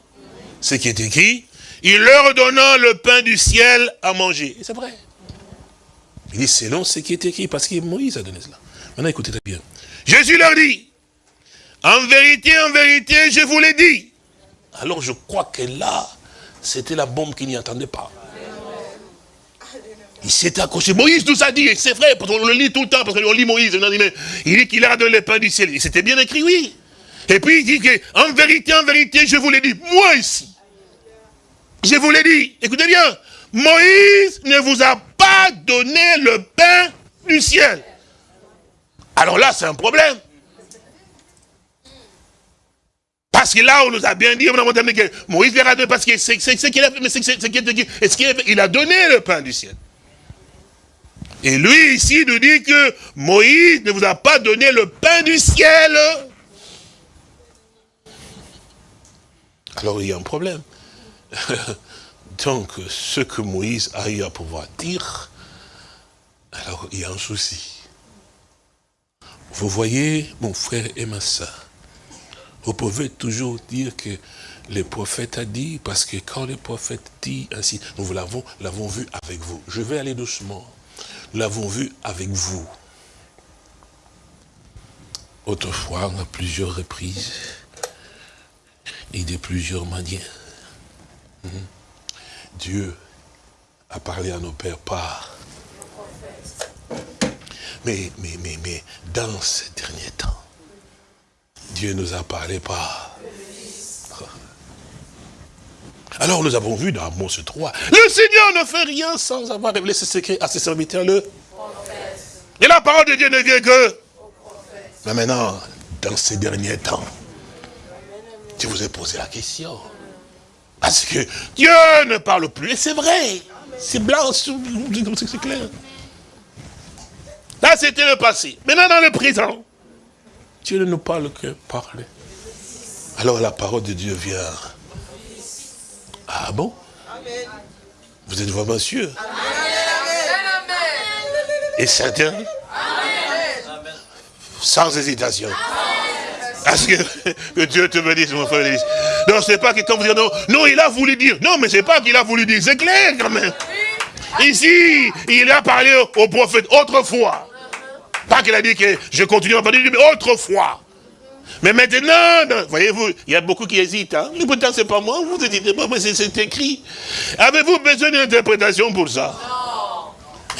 Ce qui est écrit, il leur donnant le pain du ciel à manger. C'est vrai. Il dit selon ce qui est écrit, parce que Moïse a donné cela. Maintenant, écoutez très bien. Jésus leur dit, en vérité, en vérité, je vous l'ai dit. Alors je crois que là, c'était la bombe qui n'y attendait pas. Il s'est accroché. Moïse nous a dit, c'est vrai, parce qu'on le lit tout le temps, parce qu'on lit Moïse. il dit qu'il a donné le pain du ciel. C'était bien écrit, oui. Et puis il dit que, en vérité, en vérité, je vous l'ai dit. Moi ici, je vous l'ai dit. Écoutez bien. Moïse ne vous a pas donné le pain du ciel. Alors là, c'est un problème. Parce que là, on nous a bien dit, on a montré que Moïse lui a donné, parce qu'il a qu'il a donné le pain du ciel? Et lui, ici, nous dit que Moïse ne vous a pas donné le pain du ciel. Alors, il y a un problème. <laughs> Donc, ce que Moïse a eu à pouvoir dire, alors il y a un souci. Vous voyez, mon frère et ma soeur, vous pouvez toujours dire que le prophète a dit, parce que quand le prophète dit ainsi, nous l'avons vu avec vous. Je vais aller doucement l'avons vu avec vous. Autrefois, à plusieurs reprises, et de plusieurs manières, hmm, Dieu a parlé à nos pères par... Mais, mais, mais, mais, dans ces derniers temps, Dieu nous a parlé par... Alors nous avons vu dans Amos 3, le Seigneur ne fait rien sans avoir révélé ses secrets à ses serviteurs. Le... Et la parole de Dieu ne vient que... Mais maintenant, dans ces derniers temps, je vous ai posé la question. Parce que Dieu ne parle plus. Et c'est vrai. C'est blanc, c'est clair. Là, c'était le passé. Maintenant, dans le présent, Dieu ne nous parle que parler. Alors la parole de Dieu vient. Ah bon? Vous êtes vraiment sûr? Et certain Sans hésitation. Parce que, que Dieu te bénisse, mon frère. Élise. Non, c'est pas que quand vous dites non, non, il a voulu dire. Non, mais c'est pas qu'il a voulu dire. C'est clair quand même. Ici, il a parlé au, au prophète autrefois. Pas qu'il a dit que je continue à parler, mais autrefois. Mais maintenant, non, voyez-vous, il y a beaucoup qui hésitent. Hein? Mais pourtant, c'est pas moi, vous dites pas, mais c'est- écrit. Avez-vous besoin d'une interprétation pour ça?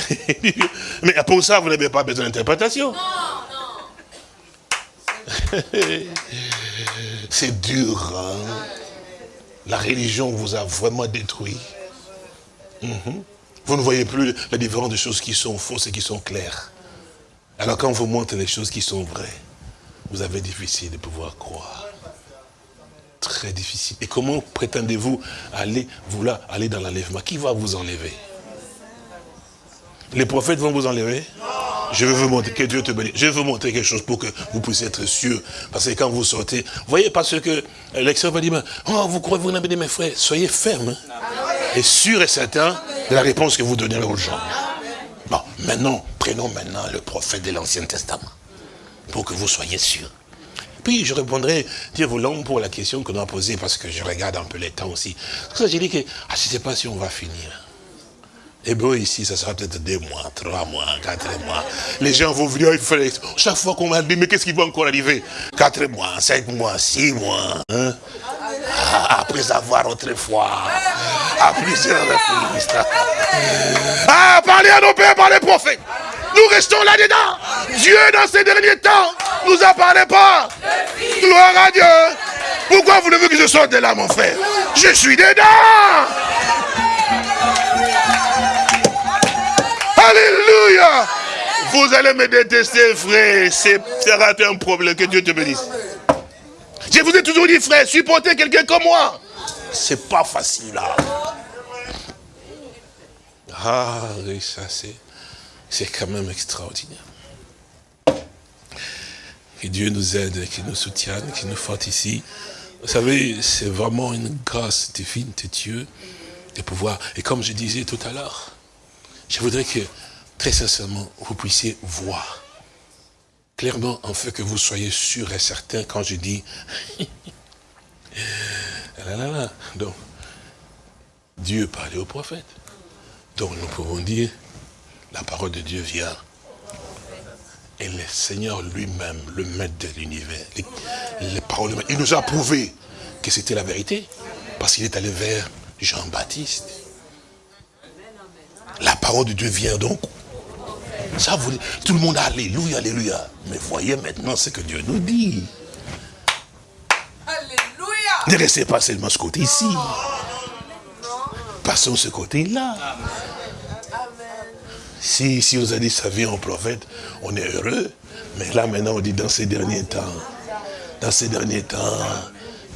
<laughs> Mais pour ça, vous n'avez pas besoin d'interprétation. C'est dur, hein? La religion vous a vraiment détruit. Mhm. Vous ne voyez plus la différence des choses qui sont fausses et qui sont claires. Alors quand on vous montre les choses qui sont vraies, vous avez difficile de pouvoir croire. Très difficile. Et comment prétendez-vous aller, vouloir aller dans l'enlèvement? Qui va vous enlever? Les prophètes vont vous enlever? Je vais vous montrer, que Dieu te bénisse. Je vais vous montrer quelque chose pour que vous puissiez être sûr. Parce que quand vous sortez, vous voyez, parce que l'extérieur va dire, oh, vous croyez, vous n'avez mes frères, soyez fermes. hein, Et sûr et certain de la réponse que vous donnerez aux gens. Bon, maintenant, prenons maintenant le prophète de l'Ancien Testament. Pour que vous soyez sûrs. Puis je répondrai, Dieu voulant, pour la question qu'on a posée, parce que je regarde un peu les temps aussi. Parce que j'ai dit que, ah, je ne sais pas si on va finir. Hébreu ici, ça sera peut-être deux mois, trois mois, quatre mois. Les gens vont venir, il faut les- chaque fois qu'on va dire, mais qu'est-ce qui va encore arriver? Quatre mois, cinq mois, six mois. hein? Ah, après avoir autrefois, à plusieurs. Ah, parlez à nos pères par les prophètes. Nous restons là-dedans. Dieu, dans ces derniers temps, nous a parlé pas. Gloire à Dieu. Pourquoi vous voulez que je sorte de là, mon frère? Je suis dedans. Alléluia. Vous allez me détester, frère. C'est un problème. Que Dieu te bénisse. Je vous ai toujours dit, frère, supportez quelqu'un comme moi. C'est pas facile, là. Ah, oui, ça, c'est, c'est quand même extraordinaire. Que Dieu nous aide, qu'il nous soutienne, qu'il nous fortifie. Vous savez, c'est vraiment une grâce divine de Dieu de pouvoir. Et comme je disais tout à l'heure, je voudrais que, très sincèrement, vous puissiez voir clairement, en fait, que vous soyez sûr et certain quand je dis... <laughs> là. Donc, Dieu parlait au prophète. Donc, nous pouvons dire, la parole de Dieu vient. Et le Seigneur lui-même, le maître de l'univers, les, les paroles, il nous a prouvé que c'était la vérité. Parce qu'il est allé vers Jean-Baptiste. La parole de Dieu vient donc ça, vous, tout le monde, alléluia, alléluia. Mais voyez maintenant ce que Dieu nous dit. Alléluia. Ne restez pas seulement ce côté-ci. Passons ce côté-là. Si, si on a dit sa vie en prophète, on est heureux. Mais là maintenant, on dit dans ces derniers temps, dans ces derniers temps,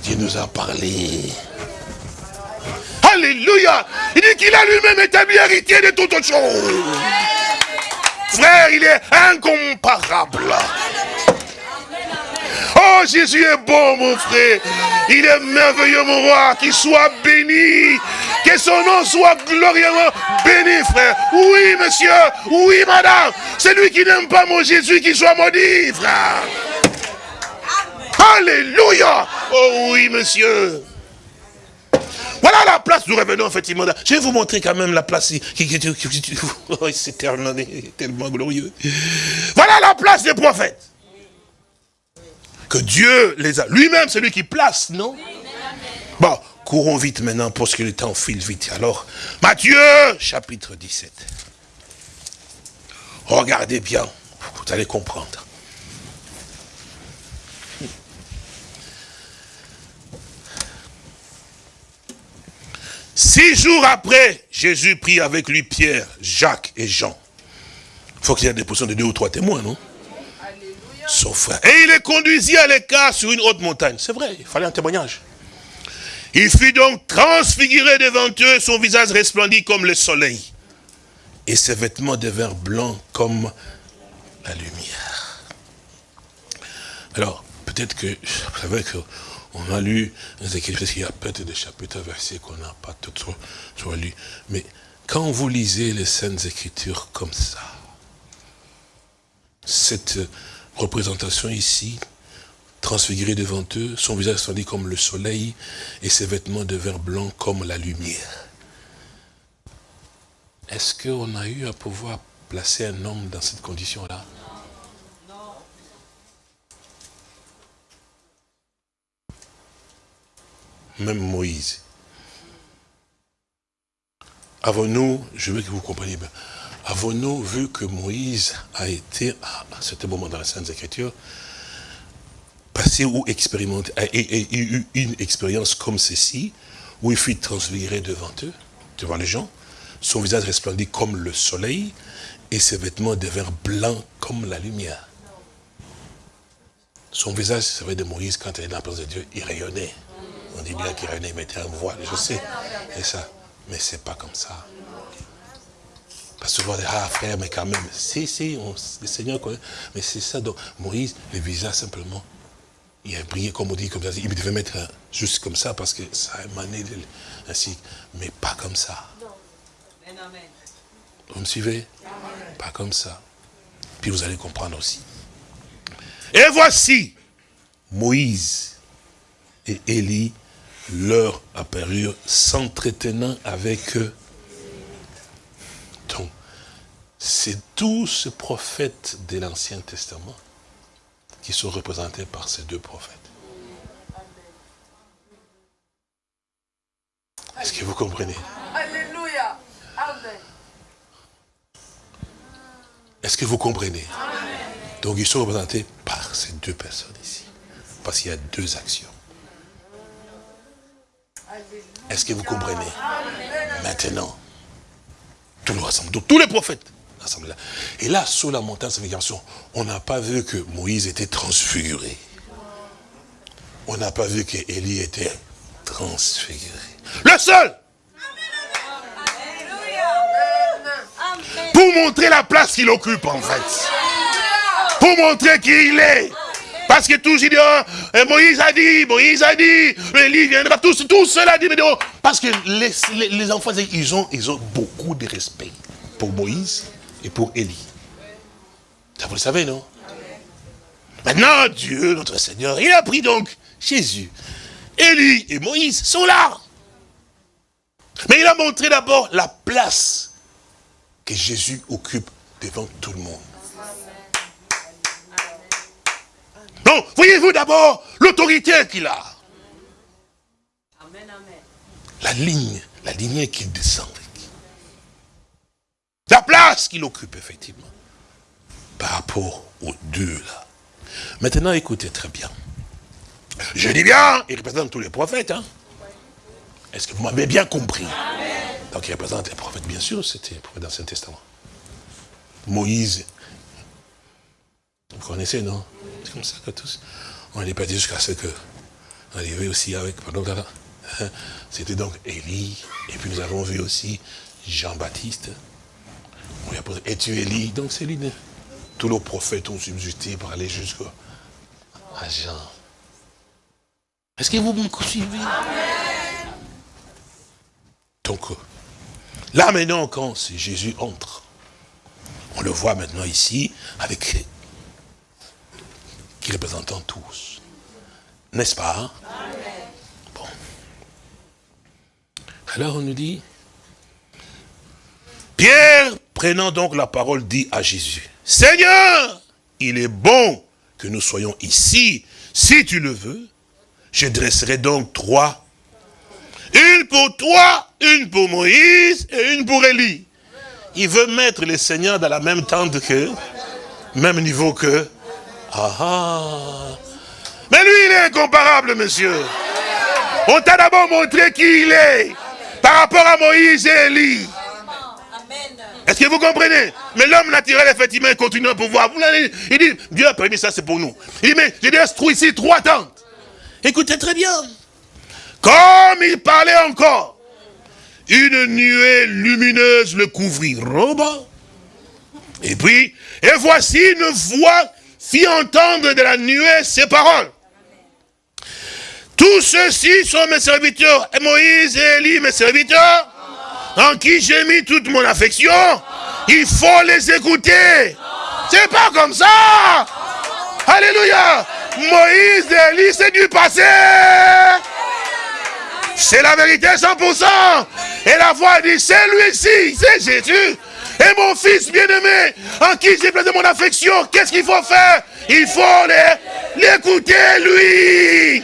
Dieu nous a parlé. Alléluia Il dit qu'il a lui-même établi héritier de toutes choses. Frère, il est incomparable. Oh, Jésus est bon, mon frère. Il est merveilleux, mon roi. Qu'il soit béni. Que son nom soit glorieusement béni, frère. Oui, monsieur. Oui, madame. Celui qui n'aime pas mon Jésus, qu'il soit maudit, frère. Alléluia. Oh oui, monsieur. Voilà la place, nous revenons effectivement. là. Je vais vous montrer quand même la place. Oh, c'est tellement, tellement glorieux. Voilà la place des prophètes. Que Dieu les a. Lui-même, c'est lui qui place, non? Bon, courons vite maintenant parce que le temps file vite. Alors, Matthieu, chapitre 17. Regardez bien, vous allez comprendre. Six jours après, Jésus prit avec lui Pierre, Jacques et Jean. Il faut qu'il y ait des positions de deux ou trois témoins, non? Son frère. Et il les conduisit à l'écart sur une haute montagne. C'est vrai, il fallait un témoignage. Il fut donc transfiguré devant eux, son visage resplendit comme le soleil. Et ses vêtements devinrent blancs comme la lumière. Alors, peut-être que, vous savez qu'on a lu les Écritures, qu'il y a peut-être des chapitres, versets qu'on n'a pas tout trop, trop lu. Mais quand vous lisez les Saintes Écritures comme ça, cette représentation ici, transfigurée devant eux, son visage dit comme le soleil et ses vêtements devinrent blancs comme la lumière. Est-ce qu'on a eu à pouvoir placer un homme dans cette condition-là? Même Moïse. Avons-nous, je veux que vous compreniez bien, avons-nous vu que Moïse a été, à certain moment dans la Sainte Écriture, passé ou expérimenté, a, eu une expérience comme ceci, où il fut transfiguré devant eux, devant les gens, son visage resplendit comme le soleil, et ses vêtements devinrent blancs comme la lumière. Son visage, c'est vrai de Moïse, quand il est dans la présence de Dieu, il rayonnait. On dit bien qu'il rayonnait, il mettait un voile, je sais. Et ça. Mais c'est pas comme ça. Parce que souvent, ah frère, mais quand même, si, si, le Seigneur connaît. Mais c'est ça, donc Moïse, le visage simplement, il a brillé comme on dit, comme ça. Il devait mettre juste comme ça parce que ça a émané ainsi. Mais pas comme ça. Vous me suivez? Pas comme ça. Puis vous allez comprendre aussi. Et voici, Moïse et Élie leur apparurent s'entretenant avec eux. C'est tous ces prophètes de l'Ancien Testament qui sont représentés par ces deux prophètes. Est-ce que vous comprenez? Alléluia. Amen. Est-ce que vous comprenez? Donc ils sont représentés par ces deux personnes ici. Parce qu'il y a deux actions. Est-ce que vous comprenez? Maintenant, tout le rassemble. Donc tous les prophètes Et là, sous la montagne de on n'a pas vu que Moïse était transfiguré. On n'a pas vu que Élie était transfiguré. Le seul Pour montrer la place qu'il occupe en fait. Pour montrer qui il est. Parce que tous ils disent, oh, Moïse a dit, Moïse a dit, Élie viendra, tous, tout cela dit, oh. parce que les, les, enfants, ils ont, ils ont beaucoup de respect pour Moïse et pour Élie. Ça vous le savez, non? Maintenant, Dieu, notre Seigneur, il a pris donc Jésus. Élie et Moïse sont là. Mais il a montré d'abord la place que Jésus occupe devant tout le monde. Donc, voyez-vous d'abord l'autorité qu'il a. La ligne, la lignée qu'il descend La place qu'il occupe, effectivement. Par rapport aux deux, là. Maintenant, écoutez très bien. Je dis bien, il représente tous les prophètes. Hein. Est-ce que vous m'avez bien compris? Donc il représente les prophètes, bien sûr, c'était les prophètes dans l'Ancien Testament. Moïse, vous connaissez, non? C'est comme ça que tous. On n'est pas dit jusqu'à ce que. On arrivait aussi avec. Hein, C'était donc Élie. Et puis nous avons vu aussi Jean-Baptiste. On lui a posé Es-tu Donc c'est lui. Tous nos prophètes ont subsisté pour aller jusqu'à Jean. Est-ce que vous me suivez? Donc, là maintenant, quand Jésus entre, on le voit maintenant ici avec qui représentant tous. N'est-ce pas? Hein? Bon. Alors on nous dit, Pierre, prenant donc la parole, dit à Jésus, Seigneur, il est bon que nous soyons ici. Si tu le veux, je dresserai donc trois. Une pour toi, une pour Moïse et une pour Élie. Il veut mettre les seigneurs dans la même tente que, même niveau que, ah, ah Mais lui, il est incomparable, monsieur. On t'a d'abord montré qui il est par rapport à Moïse et Élie. Est-ce que vous comprenez? Mais l'homme naturel, effectivement, il continue à pouvoir. Il dit, Dieu a permis ça, c'est pour nous. Il dit, mais j'ai trouve ici trois tentes. Écoutez très bien. Comme il parlait encore, une nuée lumineuse le couvrit. Roba. Et puis, et voici une voix fit entendre de la nuée ces paroles. Tous ceux-ci sont mes serviteurs, et Moïse et Élie, mes serviteurs, en qui j'ai mis toute mon affection. Il faut les écouter. C'est pas comme ça. Alléluia. Moïse et Élie, c'est du passé. C'est la vérité 100%. Et la voix dit, c'est lui-ci, c'est Jésus. Et mon fils bien-aimé, en qui j'ai placé mon affection, qu'est-ce qu'il faut faire? Il faut l'écouter, lui.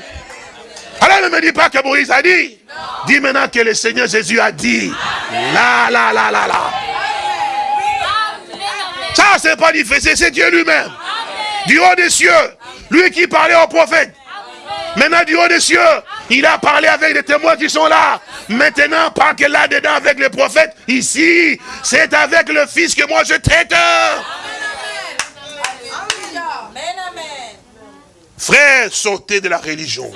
Alors ne me dis pas que Moïse a dit. Dis maintenant que le Seigneur Jésus a dit. Là, là, là, là, là. Ça, c'est pas difficile, c'est Dieu lui-même. Du haut des cieux. Lui qui parlait au prophète. Maintenant, du haut des cieux, il a parlé avec les témoins qui sont là. Maintenant, pas que là-dedans avec les prophètes. Ici, c'est avec le Fils que moi je traite. Frère, sortez de la religion.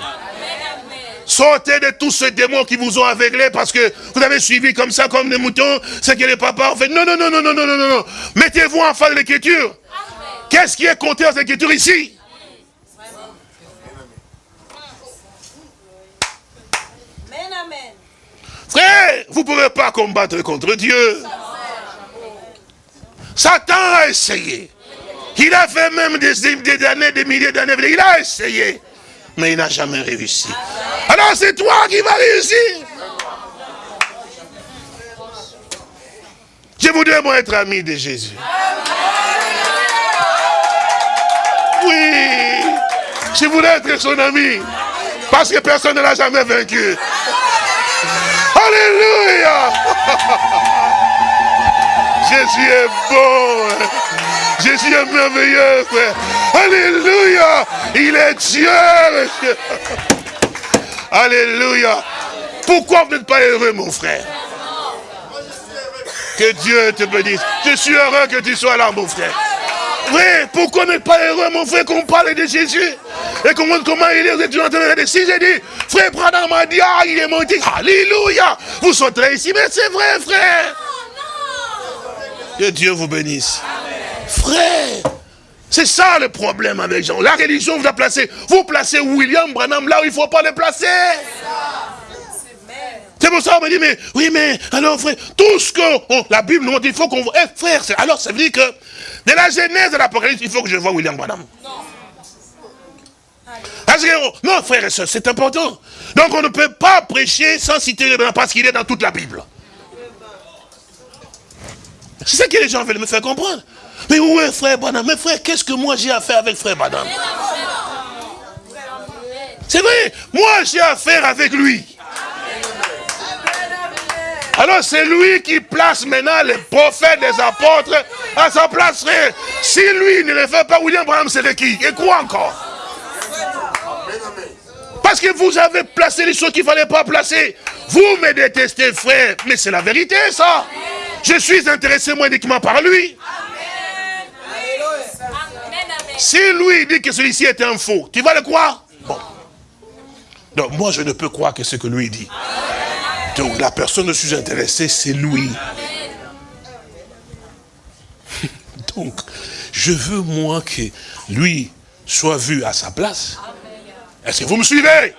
Sortez de tous ces démons qui vous ont aveuglé parce que vous avez suivi comme ça, comme des moutons, ce que les papas ont fait. Non, non, non, non, non, non, non, non, non. Mettez-vous en face de l'écriture. Qu'est-ce qui est compté dans l'écriture ici? Frère, vous ne pouvez pas combattre contre Dieu. Satan a essayé. Il a fait même des, des années, des milliers d'années. Il a essayé. Mais il n'a jamais réussi. Alors c'est toi qui vas réussir. Je voudrais moi être ami de Jésus. Oui. Je voudrais être son ami. Parce que personne ne l'a jamais vaincu. Alléluia. <laughs> Jésus est bon. Jésus est merveilleux, frère. Alléluia. Il est Dieu, monsieur. Alléluia. Pourquoi vous n'êtes pas heureux, mon frère? Que Dieu te bénisse. Je suis heureux que tu sois là, mon frère. Oui, pourquoi n'êtes pas heureux, mon frère, qu'on parle de Jésus? Et comment, comment il est, vous êtes en train de Si j'ai dit, frère Branham m'a dit, ah, il est monté, alléluia Vous sortez ici, mais c'est vrai, frère Que Dieu vous bénisse. Frère, c'est ça le problème avec Jean. La religion vous a placé. Vous placez William Branham là où il ne faut pas le placer. C'est pour ça qu'on me dit, mais oui, mais alors frère, tout ce que la Bible nous dit, il faut qu'on voit. Eh, frère, alors ça veut dire que de la genèse de l'Apocalypse, il faut que je vois William Branham. Parce que, non, frère et soeur, c'est important. Donc on ne peut pas prêcher sans citer le Branham parce qu'il est dans toute la Bible. C'est ça que les gens veulent me faire comprendre. Mais où est frère Branham Mais frère, qu'est-ce que moi j'ai à faire avec frère Branham C'est vrai, moi j'ai affaire avec lui. Alors c'est lui qui place maintenant les prophètes, les apôtres à sa place, frère. Si lui ne le fait pas, William Branham c'est qui? Et quoi encore? Parce que vous avez placé les choses qu'il ne fallait pas placer. Vous me détestez, frère. Mais c'est la vérité, ça. Je suis intéressé moi uniquement par lui. Si lui dit que celui-ci est un faux, tu vas le croire? Bon. Donc moi je ne peux croire que ce que lui dit. Donc la personne dont je suis intéressé, c'est lui. <laughs> Donc, je veux moi que lui soit vu à sa place. Est-ce que vous me suivez?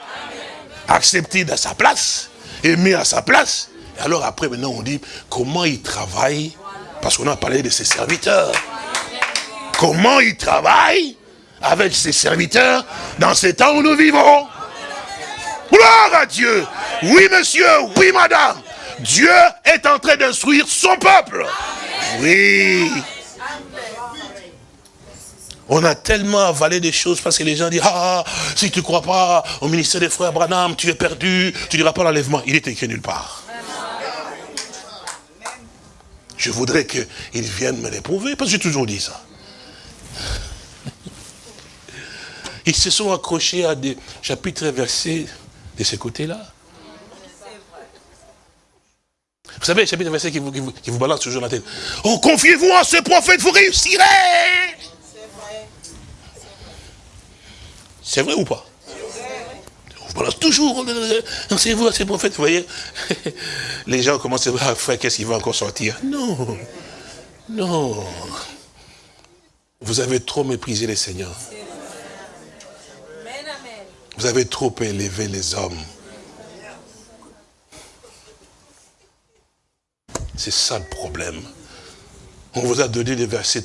Accepté à sa place, aimé à sa place. Et alors après, maintenant, on dit comment il travaille, parce qu'on a parlé de ses serviteurs. Comment il travaille avec ses serviteurs dans ces temps où nous vivons. Gloire à Dieu. Oui, monsieur, oui, madame. Dieu est en train d'instruire son peuple. Oui. On a tellement avalé des choses parce que les gens disent, ah, si tu ne crois pas au ministère des frères Branham, tu es perdu, tu ne diras pas l'enlèvement. Il est écrit nulle part. Je voudrais qu'ils viennent me l'éprouver, parce que j'ai toujours dit ça. <laughs> Ils se sont accrochés à des chapitres et versets de ce côté-là. Vous savez, chapitre et verset qui vous, qui, balance toujours la tête. Oh, confiez-vous à ce prophète, vous réussirez. C'est vrai ou pas? Vous balance toujours, lancez-vous à ces prophètes, vous voyez. <laughs> Les gens commencent à dire, frère, qu'est-ce qu'il va encore sortir? Non, non. Vous avez trop méprisé les seigneurs. Vous avez trop élevé les hommes. C'est ça le problème. On vous a donné des versets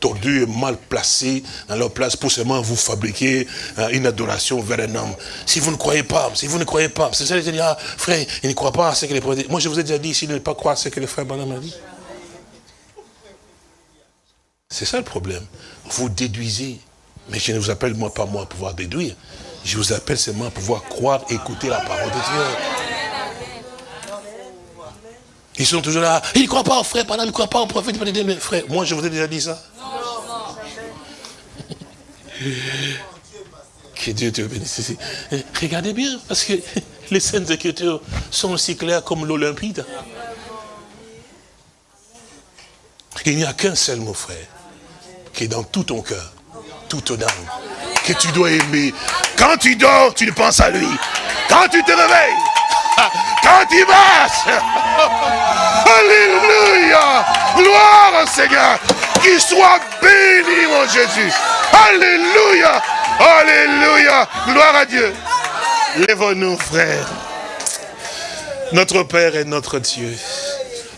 tordus et mal placés dans leur place pour seulement vous fabriquer hein, une adoration vers un homme. Si vous ne croyez pas, si vous ne croyez pas, c'est ça, dit, ah, frère, il ne croit pas à ce que les prophètes Moi, je vous ai déjà dit, s'il ne pas croire à ce que le frère Banam a dit. C'est ça le problème. Vous déduisez. Mais je ne vous appelle moi pas moi à pouvoir déduire. Je vous appelle seulement à pouvoir croire, écouter la parole de Dieu. Ils sont toujours là. Ils ne croient pas au frère, pendant, ils ne croient pas au prophète. Mais frère, moi je vous ai déjà dit ça. <laughs> Que Dieu te bénisse. Regardez bien, parce que les scènes Écritures sont aussi claires comme l'Olympide. Il n'y a qu'un seul mot, frère, qui est dans tout ton cœur, toute ton âme, que tu dois aimer. Quand tu dors, tu penses à lui. Quand tu te réveilles, <laughs> quand tu marches, <laughs> Alléluia, gloire au Seigneur, qu'il soit béni, mon Jésus. Alléluia, Alléluia, gloire à Dieu. Lève-nous, frères. Notre Père est notre Dieu.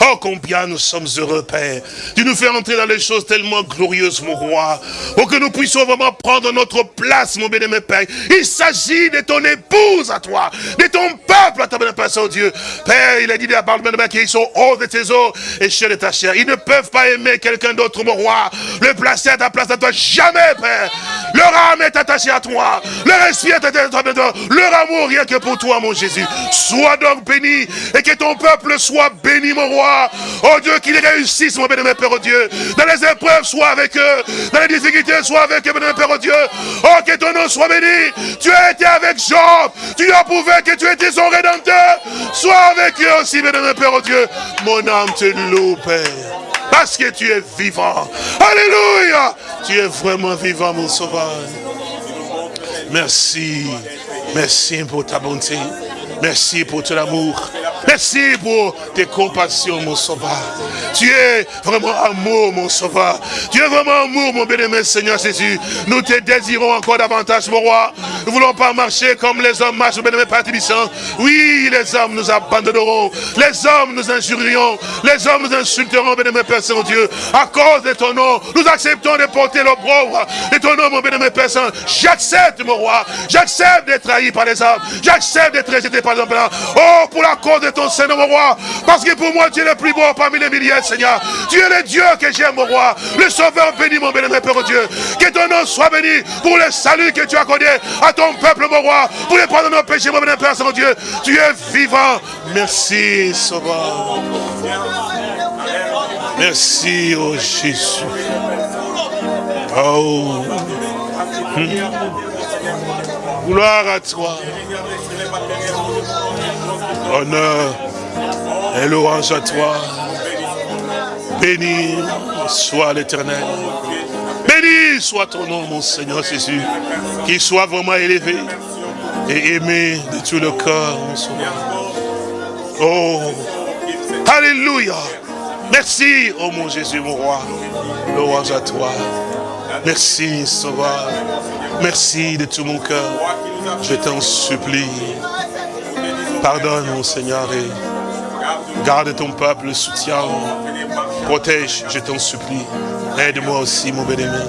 Oh, combien nous sommes heureux, Père. Tu nous fais entrer dans les choses tellement glorieuses, mon roi. Pour que nous puissions vraiment prendre notre place, mon bien-aimé Père. Il s'agit de ton épouse à toi, de ton peuple à ta bénédiction, Dieu. Père, il a dit à la parole de qu'ils sont hauts de tes eaux et chers de ta chair. Ils ne peuvent pas aimer quelqu'un d'autre, mon roi. Le placer à ta place à toi, jamais, Père. Leur âme est attachée à toi. Leur esprit est attaché à toi. Leur amour, rien que pour toi, mon Jésus. Sois donc béni et que ton peuple soit béni, mon roi. Oh Dieu, qu'ils réussissent, mon bénémoine Père, oh Dieu. Dans les épreuves, sois avec eux. Dans les difficultés, sois avec eux, bénémoine Père, oh Dieu. Oh, que ton nom soit béni. Tu as été avec Job. Tu as prouvé que tu étais son rédempteur. Sois avec eux aussi, bénémoine Père, oh Dieu. Mon âme te loue, Père. Parce que tu es vivant. Alléluia. Tu es vraiment vivant, mon sauveur. Merci. Merci pour ta bonté. Merci pour ton amour. Merci pour tes compassions, mon sauveur. Tu es vraiment amour, mon sauveur. Tu es vraiment amour, mon bien-aimé Seigneur Jésus. Nous te désirons encore davantage, mon roi. Nous ne voulons pas marcher comme les hommes marchent, mon bien-aimé Père Oui, les hommes nous abandonneront. Les hommes nous injurieront. Les hommes nous insulteront, bien-aimé Père Saint-Dieu. À cause de ton nom, nous acceptons de porter l'opprobre de ton nom, mon bien-aimé Père Saint. J'accepte, mon roi. J'accepte d'être trahi par les hommes. J'accepte d'être rejeté par Oh, pour la cause de ton Seigneur, mon roi. Parce que pour moi, tu es le plus beau parmi les milliers, Seigneur. Tu es le Dieu que j'aime, mon roi. Le Sauveur béni, mon béni, Père Dieu. Que ton nom soit béni pour le salut que tu as accordé à ton peuple, mon roi. Pour les pardon de nos péchés, mon béni, Père Saint Dieu. Tu es vivant. Merci, Sauveur. Merci, oh Jésus. Oh. Hmm. Gloire à toi. Honneur et louange à toi. Béni soit l'éternel. Béni soit ton nom, mon Seigneur Jésus. Qu'il soit vraiment élevé et aimé de tout le cœur, mon Sauveur. Oh, Alléluia. Merci, oh mon Jésus, mon roi. Louange à toi. Merci, Sauveur. Merci de tout mon cœur. Je t'en supplie. Pardonne, mon Seigneur, et garde ton peuple, soutiens, protège, je t'en supplie. Aide-moi aussi, mon bien-aimé.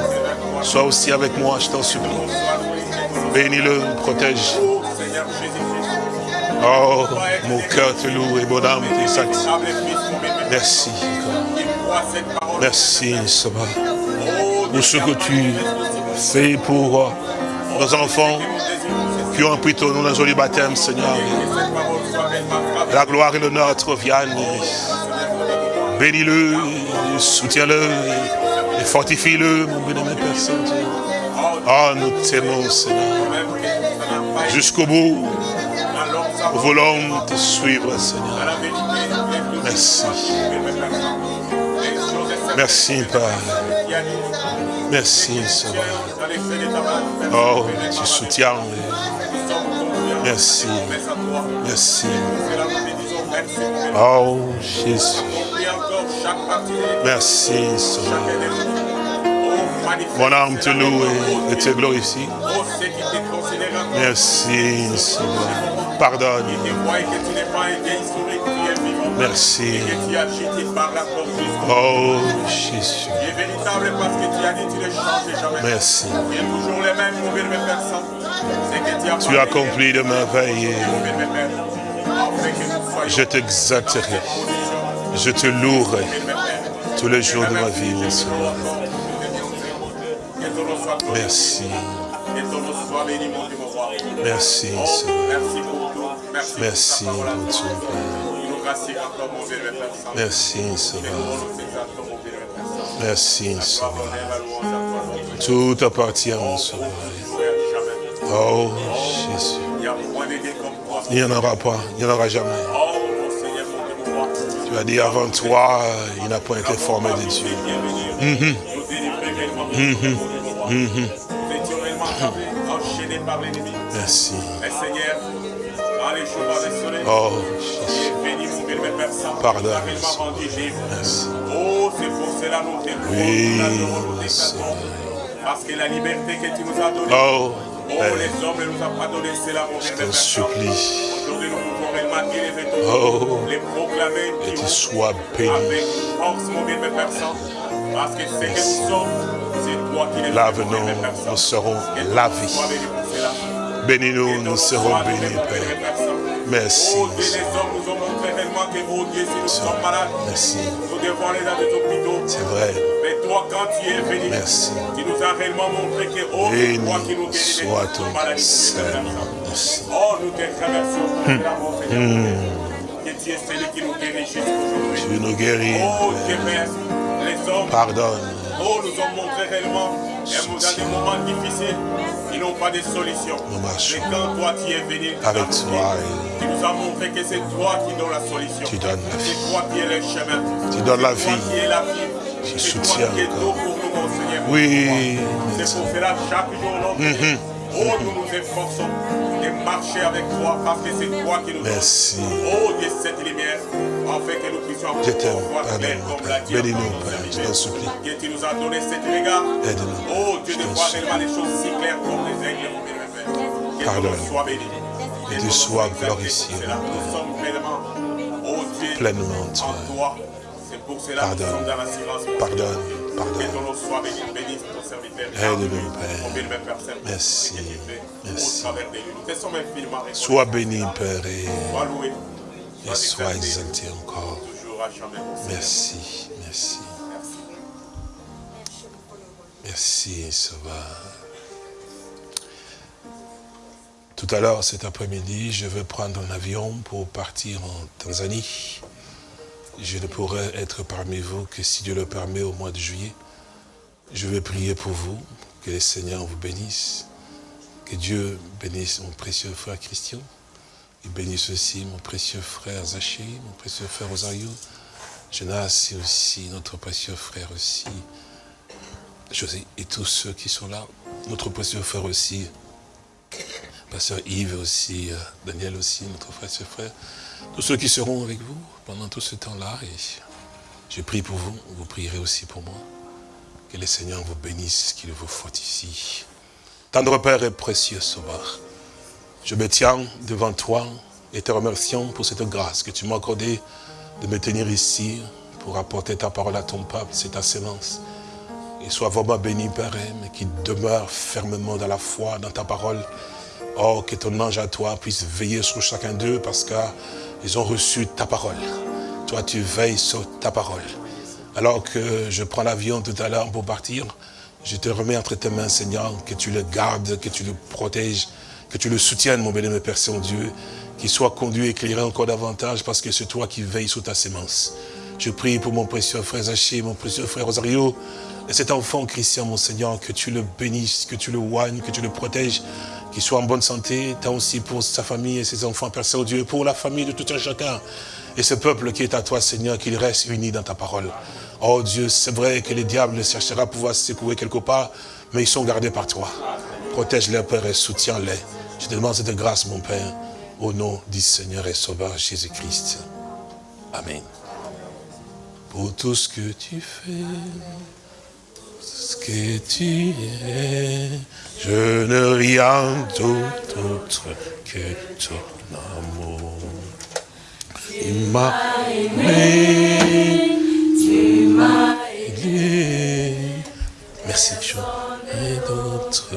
Sois aussi avec moi, je t'en supplie. Bénis-le, protège. Oh, mon cœur te loue et mon âme t'exalte. Merci. Merci, Sauveur, pour ce que tu fais pour nos enfants, qui ont pris ton nom dans joli baptême, Seigneur. La gloire et l'honneur te reviennent. Bénis-le, soutiens-le, et fortifie-le, mon bénémoine Père Saint-Dieu. Oh, nous t'aimons, Seigneur. Jusqu'au bout, nous voulons te suivre, Seigneur. Merci. Merci, Père. Merci, Seigneur. Oh, tu soutiens. Merci. Merci. Oh, Jésus. Merci, Seigneur. Mon âme te loue et- te glorifie. Merci, Seigneur. Pardonne. Merci. Oh, Jésus. Merci. Tu Tu as accompli de merveilles. Je t'exalterai. Je te louerai tous les jours de ma vie, mon Seigneur. Merci. Merci, Seigneur. merci mon Père. Merci, Saint. Merci, Dieu. Tout appartient, mon Sauveur. Oh, Jésus. Il n'y en aura pas, il n'y en aura jamais. Tu as dit avant toi, il n'a pas été formé de Dieu. Étions réellement accablés, enchaînés par l'ennemi. Merci. Oh, Jésus. Pardonne. Merci. Oh, Oui. Seigneur. Parce que la liberté que tu nous as donnée, Oh, oh, Père, les hommes ne nous ont pas donné cela, mon je t'en Saint. supplie. Aujourd'hui, nous pouvons réellement élever ton Oh. les proclamer, Et qui tu sois béni. avec force, mon Père Saint. Parce que ce que Merci. nous sommes, c'est toi qui les Lave-nous, nous serons Que lavés. Bénis-nous, Que nous serons bénis, Père. Merci, Oh les que, oh Merci. hôpitaux. C'est vrai. Toi, quand tu es venu, Merci. tu nous as réellement montré que, oh, toi qui nous guéris de. Oh, nous te remercions pour mon Seigneur. Que tu es celui qui nous guérit jusqu'aujourd'hui. Tu nous guéris. Oh, Dieu. Père, les hommes, Pardonne. Oh, nous ont montré réellement, dans des moments difficiles, ils n'ont pas de solution. Mais quand toi tu es venu, Avec toi, tu nous as montré que c'est toi qui donnes la solution. Tu donnes la vie. C'est toi qui es le chemin. Tu donnes la vie. qui es la vie. Tu soutiens qui es encore. tout pour nous, mon Seigneur. Oui. C'est pour cela chaque jour, notre Dieu, oh, nous nous efforçons de marcher avec toi parce que c'est toi qui nous. Merci. Oh Dieu, cette lumière, afin que nous puissions Je t'aime. voir clair Pardonne-moi, comme la Bénis-nous, nous Père. Je t'en supplie. Tu nous as donné cet regard. Aide-nous. Oh Dieu, de voir réellement les choses si claires comme les aigles, mon bien-aimé Père. Que Pardonne. soit béni. Et Que tu sois glorifié, Nous sommes pleinement, oh Pleinement, en toi. Pour cela nous Pardonne. sommes dans mon Pardonne. Dieu. Que Pardonne. ton nom soit béni, béni ton serviteur. Aide-nous, Père. Merci. Merci. Sois béni, Père, et, Sois loué. et sois exalté encore. Toujours à jamais, mon Seigneur. Merci, merci. Merci. Merci, Sauveur. Tout à l'heure, cet après-midi, je vais prendre un avion pour partir en Tanzanie. Je ne pourrai être parmi vous que si Dieu le permet au mois de juillet. Je vais prier pour vous, que le Seigneur vous bénisse, que Dieu bénisse mon précieux frère Christian, et bénisse aussi mon précieux frère Zaché, mon précieux frère Rosario, Jonas et aussi notre précieux frère aussi, José, et tous ceux qui sont là, notre précieux frère aussi, Pasteur Yves aussi, euh, Daniel aussi, notre ce frère, tous ceux qui seront avec vous pendant tout ce temps-là, et je prie pour vous, vous prierez aussi pour moi. Que le Seigneur vous bénisse, qu'il vous fortifie. Tendre Père et précieux Sauveur, je me tiens devant toi et te remercions pour cette grâce que tu m'as accordée de me tenir ici pour apporter ta parole à ton peuple, c'est ta sémence. Et sois vraiment béni, Père, mais qui demeure fermement dans la foi, dans ta parole. Oh, que ton ange à toi puisse veiller sur chacun d'eux parce qu'ils ont reçu ta parole. Toi, tu veilles sur ta parole. Alors que je prends l'avion tout à l'heure pour partir, je te remets entre tes mains, Seigneur, que tu le gardes, que tu le protèges, que tu le soutiennes, mon béni, Père Saint-Dieu, qu'il soit conduit, éclairé encore davantage, parce que c'est toi qui veilles sur ta sémence. Je prie pour mon précieux frère Zaché, mon précieux frère Rosario, et cet enfant Christian, mon Seigneur, que tu le bénisses, que tu le oignes, que tu le protèges, qu'il soit en bonne santé, tant aussi pour sa famille et ses enfants, Père Saint-Dieu, pour la famille de tout un chacun, et ce peuple qui est à toi, Seigneur, qu'il reste uni dans ta parole. Oh Dieu, c'est vrai que les diables cherchera à pouvoir se secouer quelque part, mais ils sont gardés par toi. Protège-les, Père, et soutiens-les. Je te demande cette grâce, mon Père, au nom du Seigneur et Sauveur Jésus-Christ. Amen. Pour tout ce que tu fais, ce que tu es. Je ne rien d'autre que ton amour. Il m'a aimé, tu m'as aidé. Merci, Jean, et d'autres.